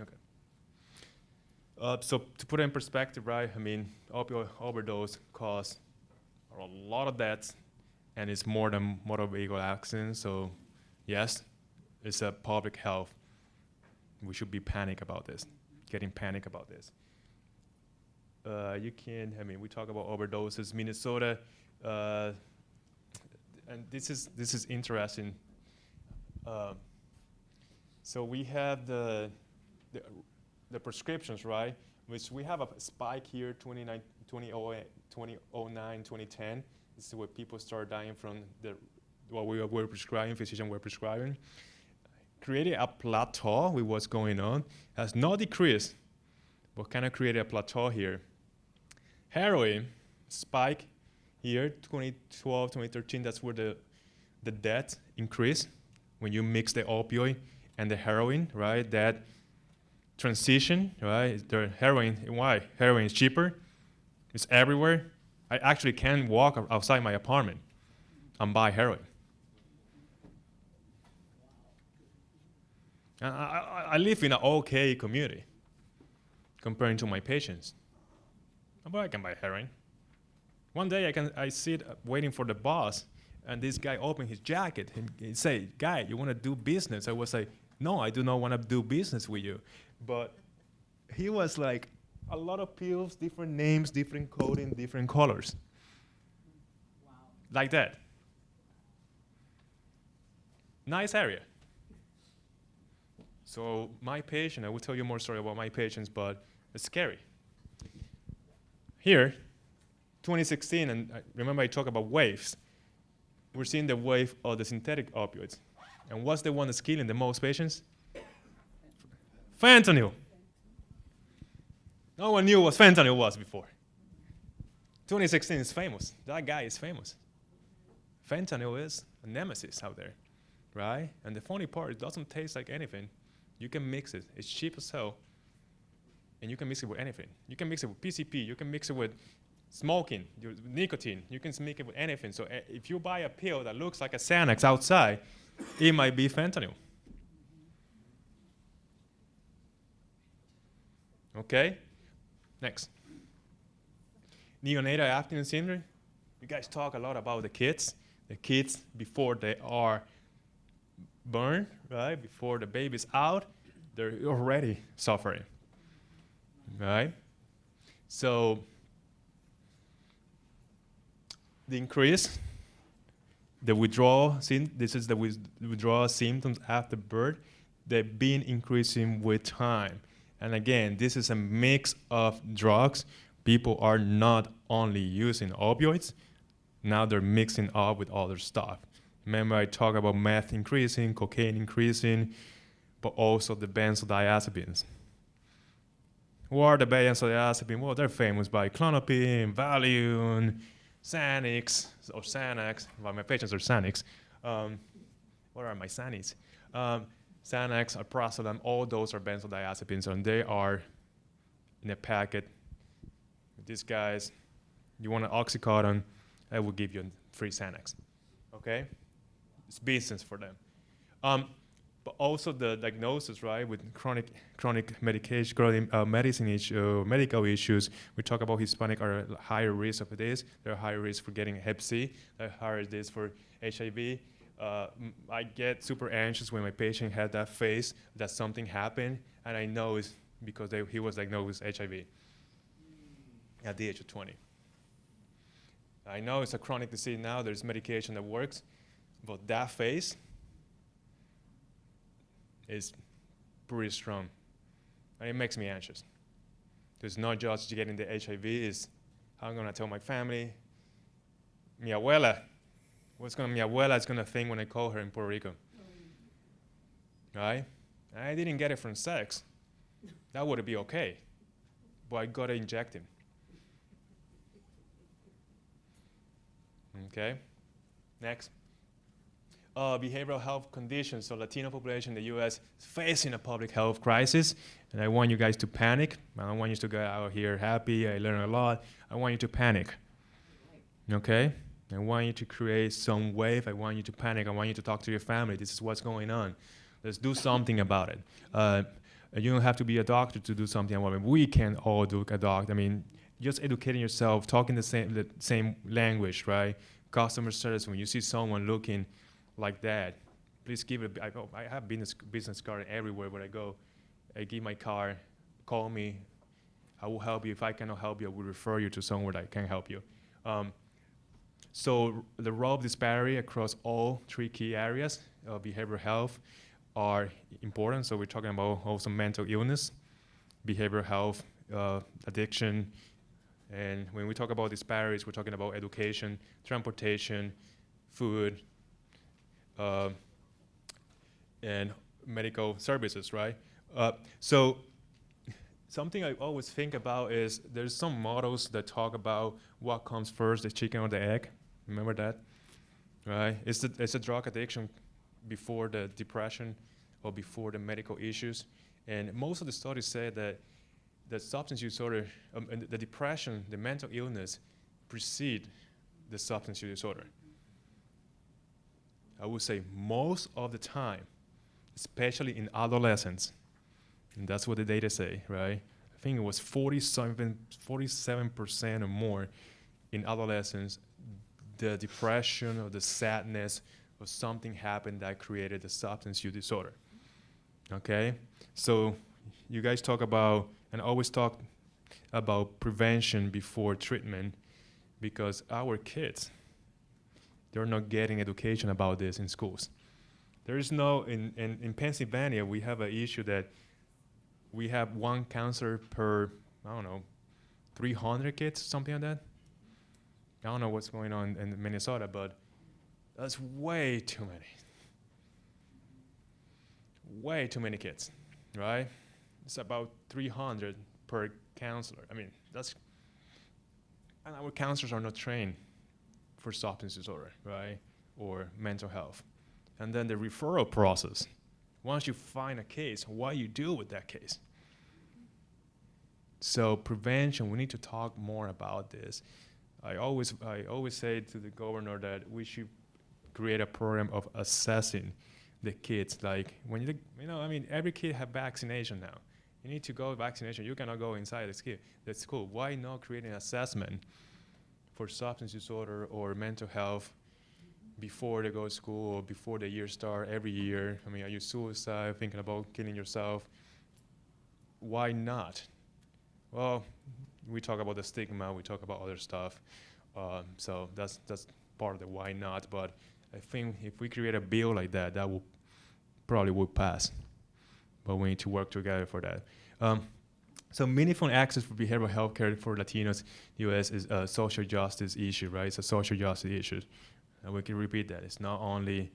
okay. Uh, so to put it in perspective, right? I mean, opioid overdose cause a lot of deaths, and it's more than motor vehicle accidents. So, yes, it's a public health. We should be panic about this, getting panic about this. Uh, you can, I mean, we talk about overdoses. Minnesota, uh, and this is this is interesting. Um, so we have the, the the prescriptions, right? Which we have a spike here, 29, 2008, 2009, 2010. This is where people start dying from the what we were prescribing, physicians were prescribing. Created a plateau with what's going on. Has not decreased, but kind of created a plateau here. Heroin spike here, 2012, 2013. That's where the the death increase when you mix the opioid and the heroin, right? That transition, right? The heroin, why? Heroin is cheaper. It's everywhere. I actually can walk outside my apartment and buy heroin. I, I, live in an okay community comparing to my patients. But I can buy heroin. One day I can I sit uh, waiting for the boss, and this guy opened his jacket and he say, "Guy, you want to do business?" I was like, "No, I do not want to do business with you." But he was like, a lot of pills, different names, different coding, different colors, like that. Nice area. So my patient, I will tell you more story about my patients, but it's scary. Here, 2016, and I remember I talked about waves. We're seeing the wave of the synthetic opioids. And what's the one that's killing the most patients? Fentanyl. No one knew what fentanyl was before. 2016 is famous. That guy is famous. Fentanyl is a nemesis out there, right? And the funny part, it doesn't taste like anything. You can mix it. It's cheap as hell. And you can mix it with anything. You can mix it with PCP. You can mix it with smoking, nicotine. You can mix it with anything. So uh, if you buy a pill that looks like a Xanax outside, it might be fentanyl. Okay? Next. Neonatal abstinence syndrome. You guys talk a lot about the kids. The kids before they are born, right? Before the baby's out, they're already suffering. Right? So the increase, the withdrawal, this is the withdrawal symptoms after birth, they've been increasing with time. And again, this is a mix of drugs. People are not only using opioids, now they're mixing up with other stuff. Remember, I talked about meth increasing, cocaine increasing, but also the benzodiazepines. Who are the benzodiazepines? Well, they're famous by Klonopin, Valium, Xanax, or Xanax. Well, my patients are Xanax. Um, what are my Xanax? Um, Xanax, Alprazolam, all those are benzodiazepines, and they are in a packet. These guys, you want an oxycodone, I will give you free Xanax. Okay? It's business for them. Um, but also the diagnosis, right, with chronic chronic medication, chronic uh, medicine issue, medical issues. We talk about Hispanic are higher risk of this. They're higher risk for getting Hep C. They're higher risk for HIV. Uh, I get super anxious when my patient had that face that something happened, and I know it's because they, he was diagnosed with HIV at the age of 20. I know it's a chronic disease now, there's medication that works, but that phase is pretty strong. And it makes me anxious. It's not just getting the HIV, it's how I'm gonna tell my family, mi abuela, what's gonna, mi abuela is gonna think when I call her in Puerto Rico. Right? I didn't get it from sex. That would be okay. But I gotta inject him. Okay. Next. Uh, behavioral health conditions. So Latino population in the U.S. is facing a public health crisis, and I want you guys to panic. I don't want you to go out here happy. I learned a lot. I want you to panic. Okay. I want you to create some wave. I want you to panic. I want you to talk to your family. This is what's going on. Let's do something about it. Uh, you don't have to be a doctor to do something about it. We can all do a doctor. I mean, just educating yourself, talking the same the same language, right? Customer service. When you see someone looking like that, please give it. I, oh, I have business business card everywhere where I go. I give my card. Call me. I will help you. If I cannot help you, I will refer you to somewhere that can help you. Um, so the role of disparity across all three key areas of behavioral health are important. So we're talking about also mental illness, behavioral health, uh, addiction, and when we talk about disparities, we're talking about education, transportation, food, uh, and medical services, right? Uh, so something I always think about is there's some models that talk about what comes first, the chicken or the egg. Remember that, right? It's the is a drug addiction before the depression or before the medical issues? And most of the studies say that the substance use disorder, um, the depression, the mental illness precede the substance use disorder. I would say most of the time, especially in adolescents, and that's what the data say, right? I think it was 47, 47% or more in adolescents, the depression or the sadness or something happened that created the substance use disorder. Okay? So you guys talk about, and always talk about prevention before treatment because our kids, they're not getting education about this in schools. There is no, in, in, in Pennsylvania, we have an issue that we have one counselor per, I don't know, 300 kids, something like that. I don't know what's going on in Minnesota, but that's way too many. Way too many kids, right? It's about 300 per counselor. I mean, that's, and our counselors are not trained for substance disorder, right? Or mental health. And then the referral process. Once you find a case, what you do with that case. So prevention, we need to talk more about this. I always, I always say to the governor that we should create a program of assessing the kids. Like when you, you know, I mean, every kid have vaccination now. You need to go vaccination. You cannot go inside the school. The school. Why not create an assessment for substance disorder or mental health before they go to school or before the year start every year? I mean, are you suicide, thinking about killing yourself? Why not? Well, we talk about the stigma. We talk about other stuff. Um, so that's that's part of the why not. But I think if we create a bill like that, that will probably would pass. But we need to work together for that. Um, so meaningful access for behavioral health care for Latinos U.S. is a social justice issue, right? It's a social justice issue. And we can repeat that. It's not only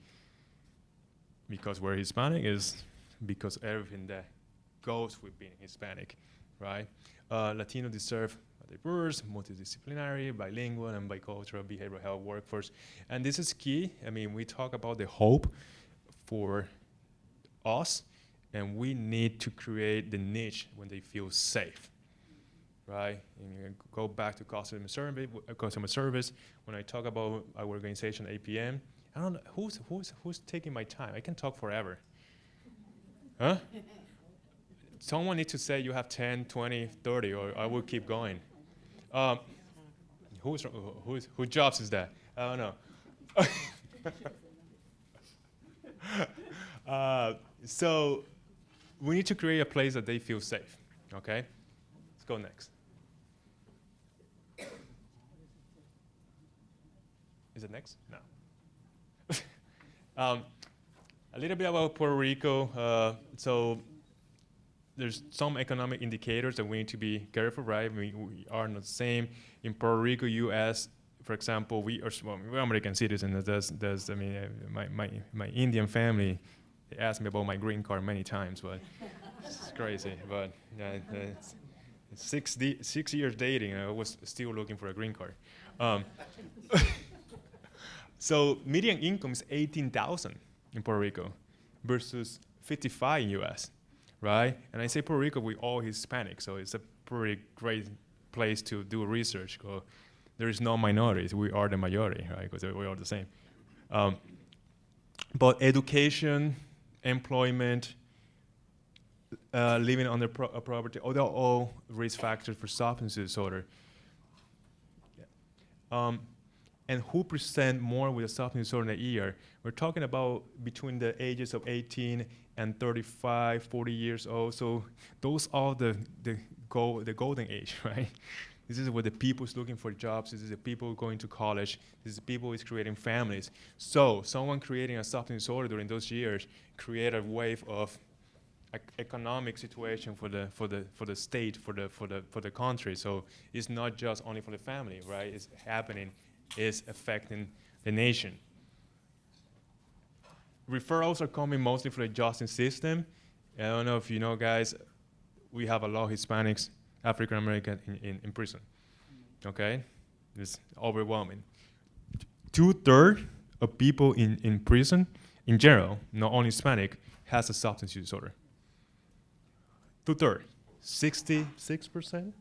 because we're Hispanic, it's because everything that goes with being Hispanic, right? Uh, Latino deserve diverse, multidisciplinary, bilingual, and bicultural behavioral health workforce. And this is key. I mean, we talk about the hope for us, and we need to create the niche when they feel safe, right? And you go back to customer service. Customer service. When I talk about our organization, APM, I don't know who's who's who's taking my time. I can talk forever. Huh? Someone needs to say you have 10, 20, 30, or I will keep going. Um, who's who's whose jobs is that? I don't know. uh, so we need to create a place that they feel safe. Okay, let's go next. Is it next? No. um, a little bit about Puerto Rico. Uh, so there's some economic indicators that we need to be careful, right? We, we are not the same. In Puerto Rico, U.S., for example, we are well, we're American citizens. There's, there's, I mean, uh, my, my, my Indian family, they asked me about my green card many times, but it's crazy. But it's six, six years dating, I was still looking for a green card. Um, so median income is 18,000 in Puerto Rico versus 55 in US, right? And I say Puerto Rico, we all Hispanic, so it's a pretty great place to do research. Cause there is no minorities, we are the majority, right? Because we are the same. Um, but education, employment, uh, living on the pro- uh, property, oh, they're all risk factors for substance disorder. Um, and who present more with a substance disorder in a year? We're talking about between the ages of 18 and 35, 40 years old. So those are the the go the golden age, right? This is where the people is looking for jobs. This is the people going to college. This is the people is creating families. So someone creating a substance disorder during those years create a wave of economic situation for the for the for the state for the for the for the country. So it's not just only for the family, right? It's happening, it's affecting the nation. Referrals are coming mostly from the justice system. I don't know if you know, guys. We have a lot of Hispanics, African American in, in, in prison. Okay, it's overwhelming. Two thirds of people in, in prison, in general, not only Hispanic, has a substance use disorder two thirds, 66%.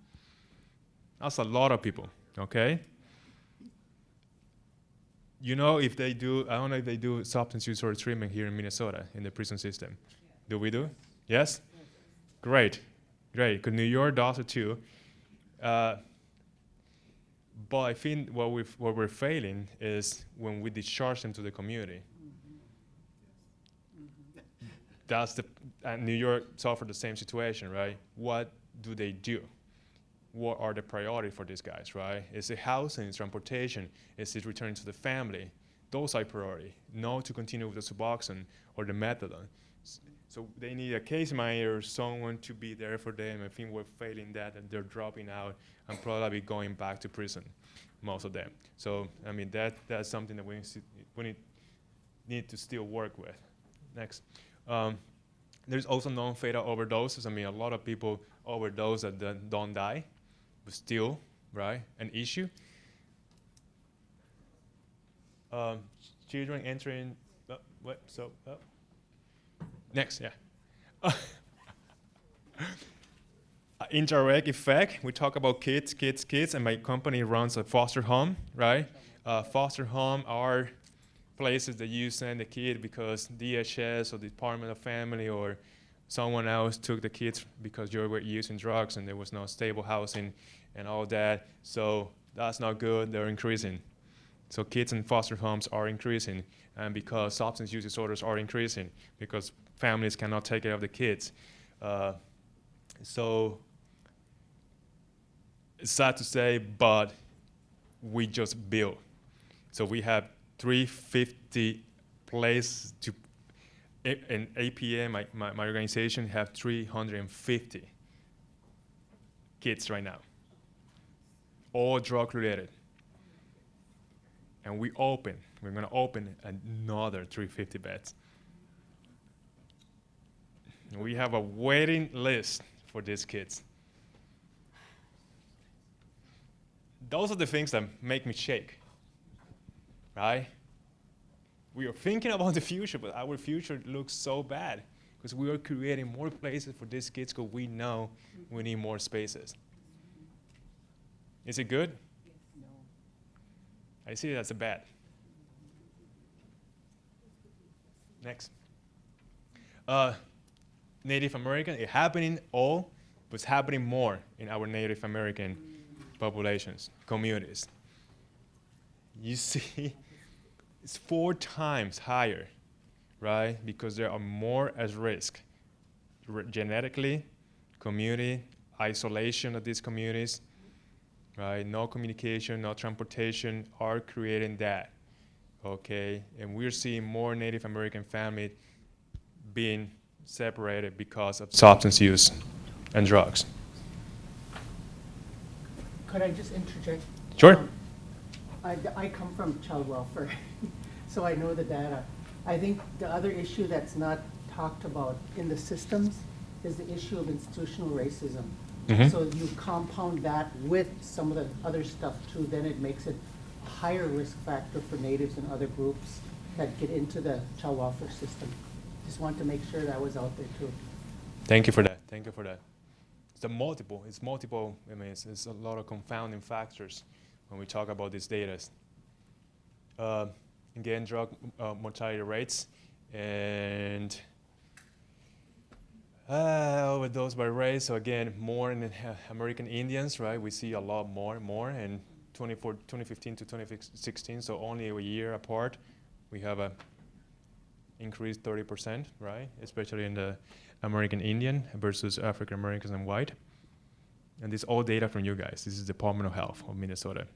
That's a lot of people, okay? You know, if they do, I don't know if they do substance use or treatment here in Minnesota in the prison system. Do we do? Yes? Great, great, because New York does it too. Uh, but I think what, we've, what we're failing is when we discharge them to the community. That's the, and New York suffered the same situation, right? What do they do? What are the priorities for these guys, right? Is it housing, is transportation, is it returning to the family? Those are priority, not to continue with the Suboxone or the methadone. So they need a case manager, someone to be there for them. I think we're failing that, and they're dropping out and probably going back to prison, most of them. So I mean that that's something that we we need, need to still work with. Next. Um, there's also non-fatal overdoses. I mean, a lot of people overdose that don't- die, still, right, an issue. Um, children entering, uh, what, so, uh, next, yeah. Uh, indirect effect, we talk about kids, kids, kids, and my company runs a foster home, right? Uh, foster home are places that you send the kid because DHS or Department of Family or someone else took the kids because you were using drugs and there was no stable housing and all that. So that's not good. They're increasing. So kids in foster homes are increasing, and because substance use disorders are increasing, because families cannot take care of the kids. Uh, so it's sad to say, but we just built. So we have 350 places to, and APM, my, my, my organization, have 350 kids right now, all drug related. And we open, we're gonna open another 350 beds. We have a waiting list for these kids. Those are the things that make me shake right? We are thinking about the future, but our future looks so bad because we are creating more places for these kids because we know we need more spaces. Is it good? I see that's a bad. Next. Uh, Native American, it's happening all, but it's happening more in our Native American populations, communities. You see, it's four times higher, right? Because there are more at risk genetically, community, isolation of these communities, right? No communication, no transportation are creating that. okay? And we're seeing more Native American families being separated because of substance use and drugs.
Could I just interject?
Sure.
Um, I, I come from child welfare, so I know the data. I think the other issue that's not talked about in the systems is the issue of institutional racism.
Mhm.
So you compound that with some of the other stuff too, then it makes it a higher risk factor for natives and other groups that get into the child welfare system. Just want to make sure that was out there too.
Thank you for that. Thank you for that. It's a multiple. It's multiple. I mean, it's, it's a lot of confounding factors when we talk about these data. Uh, again, drug uh, mortality rates and uh, overdose by race. So again, more in American Indians, right? We see a lot more, more, and 2015 to 2016. So only a year apart, we have a increased 30%, right? Especially in the American Indian versus African Americans and white. And this all data from you guys. This is Department of Health of Minnesota.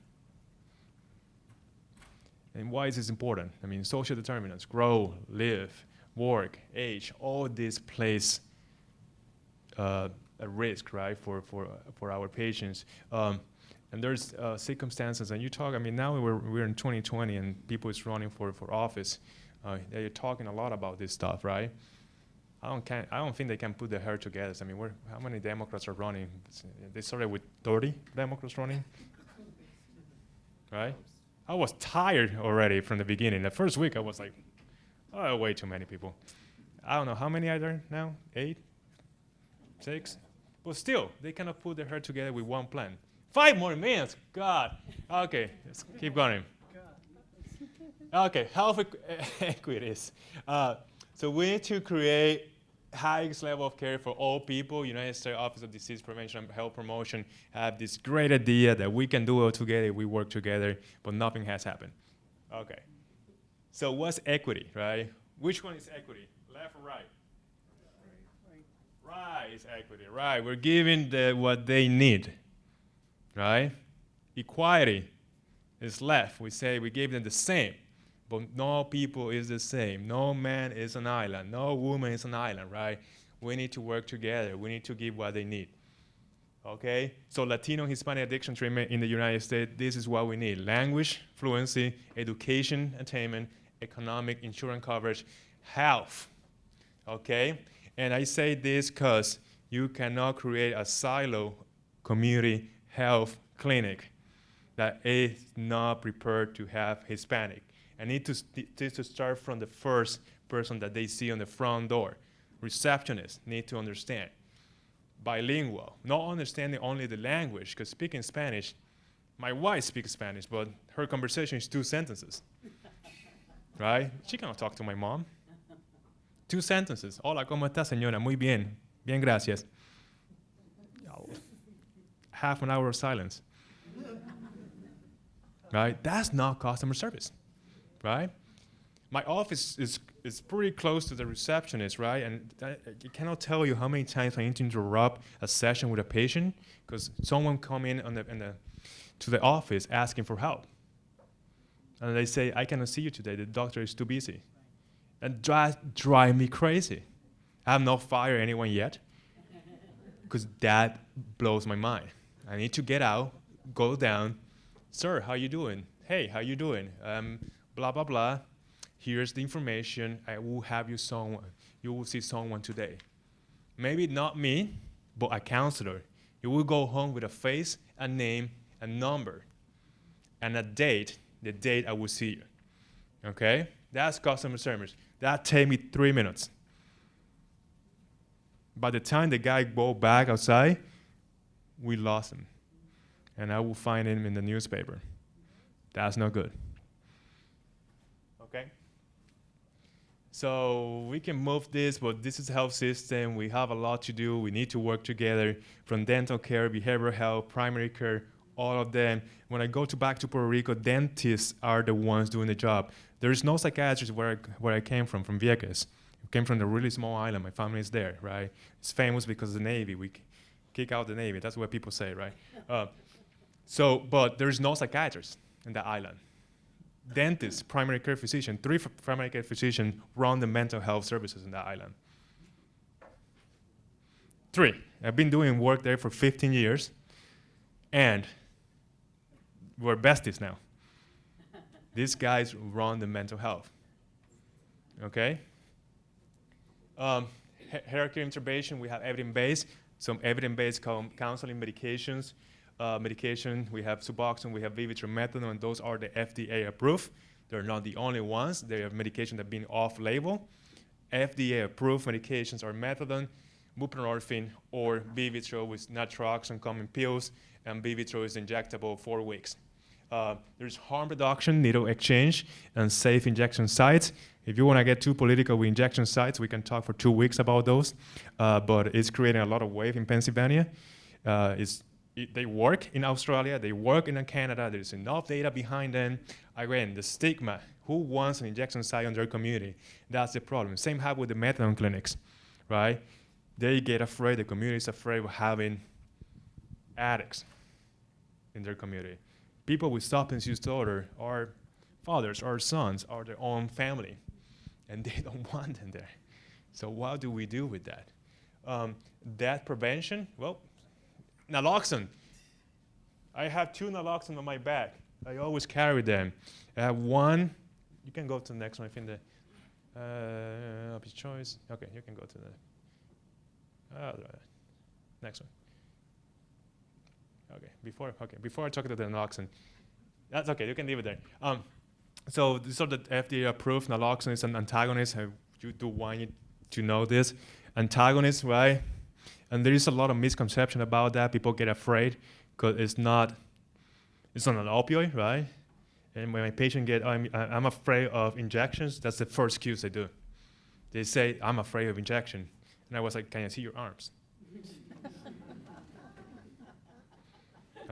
And why is this important? I mean, social determinants, grow, live, work, age, all this plays uh, a risk, right, for, for, for our patients. Um, and there's uh, circumstances, and you talk, I mean, now we're, we're in 2020 and people is running for, for office. Uh, they're talking a lot about this stuff, right? I don't, can, I don't think they can put their hair together. I mean, we're, how many Democrats are running? They started with 30 Democrats running, right? I was tired already from the beginning. The first week, I was like, oh, way too many people. I don't know how many are there now? Eight, six, but still, they cannot put their hair together with one plan. Five more minutes, God. Okay, let's keep going. Okay, health equ- equities. Uh, so we need to create highest level of care for all people. United States Office of Disease Prevention and Health Promotion have this great idea that we can do it together, we work together, but nothing has happened. Okay. So what's equity, right? Which one is equity? Left or right? Right is equity, right. We're giving the, what they need, right? Equality is left. We say we give them the same, but no people is the same. No man is an island. No woman is an island, right? We need to work together. We need to give what they need. Okay? So Latino Hispanic addiction treatment in the United States, this is what we need. Language, fluency, education, attainment, economic, insurance coverage, health. Okay? And I say this because you cannot create a silo community health clinic that is not prepared to have Hispanic. I need to, st- to start from the first person that they see on the front door. Receptionists need to understand. Bilingual, not understanding only the language, because speaking Spanish, my wife speaks Spanish, but her conversation is two sentences. right? She cannot talk to my mom. Two sentences. Hola, ¿cómo está, señora? Muy bien. Bien, gracias. Half an hour of silence right? That's not customer service, right? My office is, is pretty close to the receptionist, right? And I, cannot tell you how many times I need to interrupt a session with a patient because someone come in on the, the, to the office asking for help. And they say, I cannot see you today, the doctor is too busy. And that drive me crazy. I have not fired anyone yet because that blows my mind. I need to get out, go down, sir, how you doing? Hey, how you doing? Um, blah blah blah. Here's the information. I will have you someone. You will see someone today. Maybe not me, but a counselor. You will go home with a face, a name, a number, and a date. The date I will see you. Okay? That's customer service. That take me three minutes. By the time the guy go back outside, we lost him and I will find him in the newspaper. That's not good. Okay? So we can move this, but this is a health system. We have a lot to do. We need to work together from dental care, behavioral health, primary care, all of them. When I go to back to Puerto Rico, dentists are the ones doing the job. There's no psychiatrist where I, where I came from, from Vieques. I came from a really small island. My family is there, right? It's famous because of the Navy. We kick out the Navy. That's what people say, right? Uh, so, but there's no psychiatrist in the island. dentists, primary care physician, three primary care physicians run the mental health services in the island. Three. I've been doing work there for 15 years, and we're besties now. These guys run the mental health. Okay? Um, hierarchy intervention, we have evidence-based, some evidence-based counseling medications. Uh, medication, we have Suboxone, we have Vivitrol, methadone, and those are the FDA approved. They're not the only ones. They are medication that have been off-label. FDA approved medications are methadone, buprenorphine, or Vivitrol with naltrexone common pills, and Vivitrol is injectable four weeks. Uh, there's harm reduction, needle exchange, and safe injection sites. If you want to get too political with injection sites, we can talk for two weeks about those. Uh, but it's creating a lot of wave in Pennsylvania. Uh, it's, it, they work in Australia, they work in Canada. There's enough data behind them. Again, the stigma. Who wants an injection site in their community? That's the problem. Same happen with the methadone clinics, right? They get afraid. The community is afraid of having addicts in their community. People with substance use disorder are fathers or sons or their own family, and they don't want them there. So what do we do with that? Um, that prevention, well, naloxone. I have two naloxone on my back. I always carry them. I have one. You can go to the next one. I think the uh, choice. Okay, you can go to the uh, next one. Okay, before okay before I talk to the naloxone, that's okay. You can leave it there. Um, so this sort of FDA approved naloxone is an antagonist. You do want you to know this antagonist, right? And there is a lot of misconception about that. People get afraid because it's not it's not an opioid, right? And when my patient get, I'm, I'm afraid of injections, that's the first excuse they do. They say, I'm afraid of injection. And I was like, can I see your arms?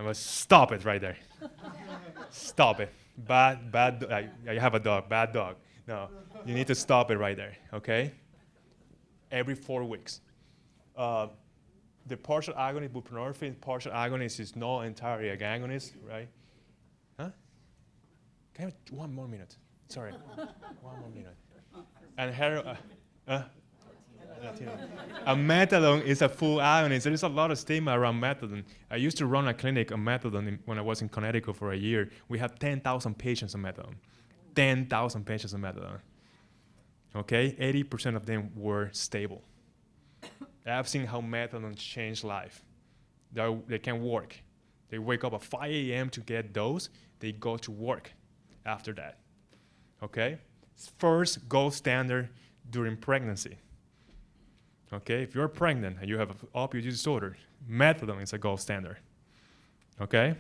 I was, stop it right there. stop it. Bad, bad, I, I have a dog, bad dog. No, you need to stop it right there, okay? Every four weeks. Uh, the partial agonist, buprenorphine, partial agonist is not entirely a agonist, right? Huh? Can I have one more minute? Sorry, one more minute. And hero, uh, uh. A methadone is a full agonist. There is a lot of stigma around methadone. I used to run a clinic on methadone in, when I was in Connecticut for a year. We had 10,000 patients on methadone. 10,000 patients on methadone. Okay, 80% of them were stable. I've seen how methadone changed life. They're, they can work. They wake up at 5 a.m. to get dose. They go to work after that. Okay? First gold standard during pregnancy. Okay? If you're pregnant and you have opioid disorder, methadone is a gold standard. Okay?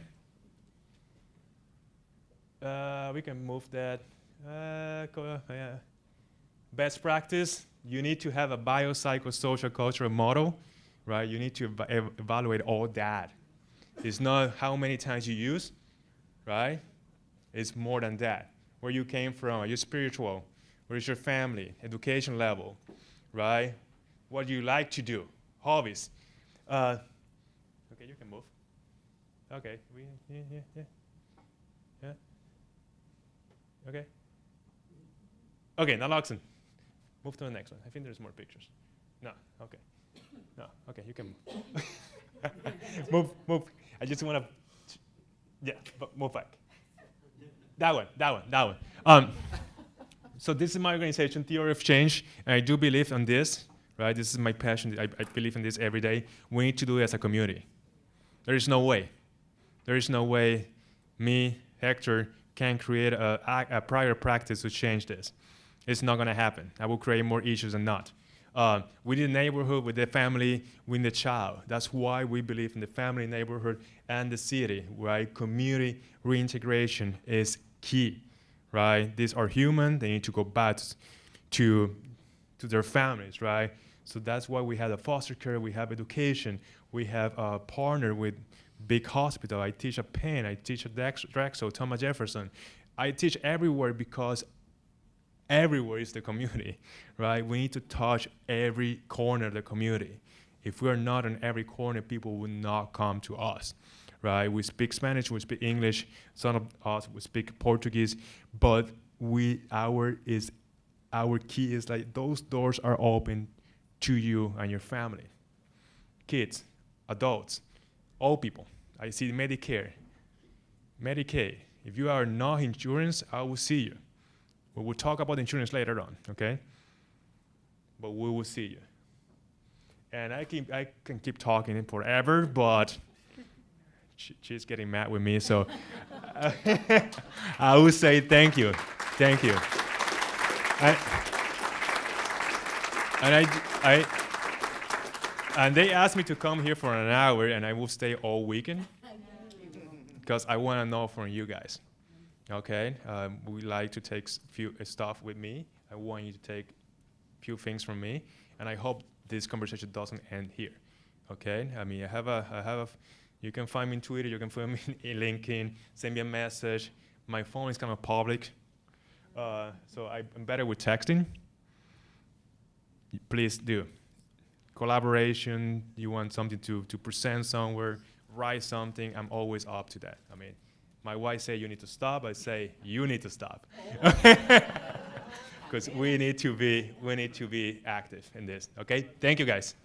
Uh, we can move that. Uh, co- yeah. Best practice, you need to have a biopsychosocial cultural model, right? You need to eva- ev- evaluate all that. It's not how many times you use, right? It's more than that. Where you came from, are you spiritual? Where is your family? Education level, right? What you like to do? Hobbies. Uh, okay, you can move. Okay, we, yeah, yeah, yeah. Yeah. Okay. Okay, naloxone. Move to the next one. I think there's more pictures. No, okay. No, okay, you can move. move, move. I just want to, yeah, but move back. That one, that one, that one. Um, so this is my organization, Theory of Change, and I do believe on this, right? This is my passion. I, I believe in this every day. We need to do it as a community. There is no way. There is no way me, Hector, can create a, a, a prior practice to change this. It's not going to happen. I will create more issues than not. Uh, within the neighborhood, with the family, with the child. That's why we believe in the family, neighborhood, and the city, right? Community reintegration is key, right? These are human. They need to go back to, to their families, right? So that's why we have a foster care, we have education, we have a partner with big hospital. I teach at Penn, I teach at Drexel, Thomas Jefferson. I teach everywhere because everywhere is the community, right? We need to touch every corner of the community. If we are not in every corner, people will not come to us, right? We speak Spanish, we speak English. Some of us we speak Portuguese, but we our is our key is like those doors are open to you and your family, kids, adults, old people. I see Medicare, Medicaid. If you are not insurance, I will see you. We will talk about insurance later on, okay? But we will see you. And I keep I can keep talking forever, but she, she's getting mad with me, so I will say thank you, thank you. I, and I, I, and they asked me to come here for an hour, and I will stay all weekend because I want to know from you guys. Okay, um, we like to take few uh, stuff with me. I want you to take few things from me, and I hope this conversation doesn't end here. Okay, I mean, I have a, I have a, you can find me in Twitter, you can find me in LinkedIn, send me a message. My phone is kind of public, uh, so I, I'm better with texting. Please do. Collaboration, you want something to, to present somewhere, write something, I'm always up to that. I mean, my wife say you need to stop, I say you need to stop. Because we need to be, we need to be active in this, okay? Thank you guys.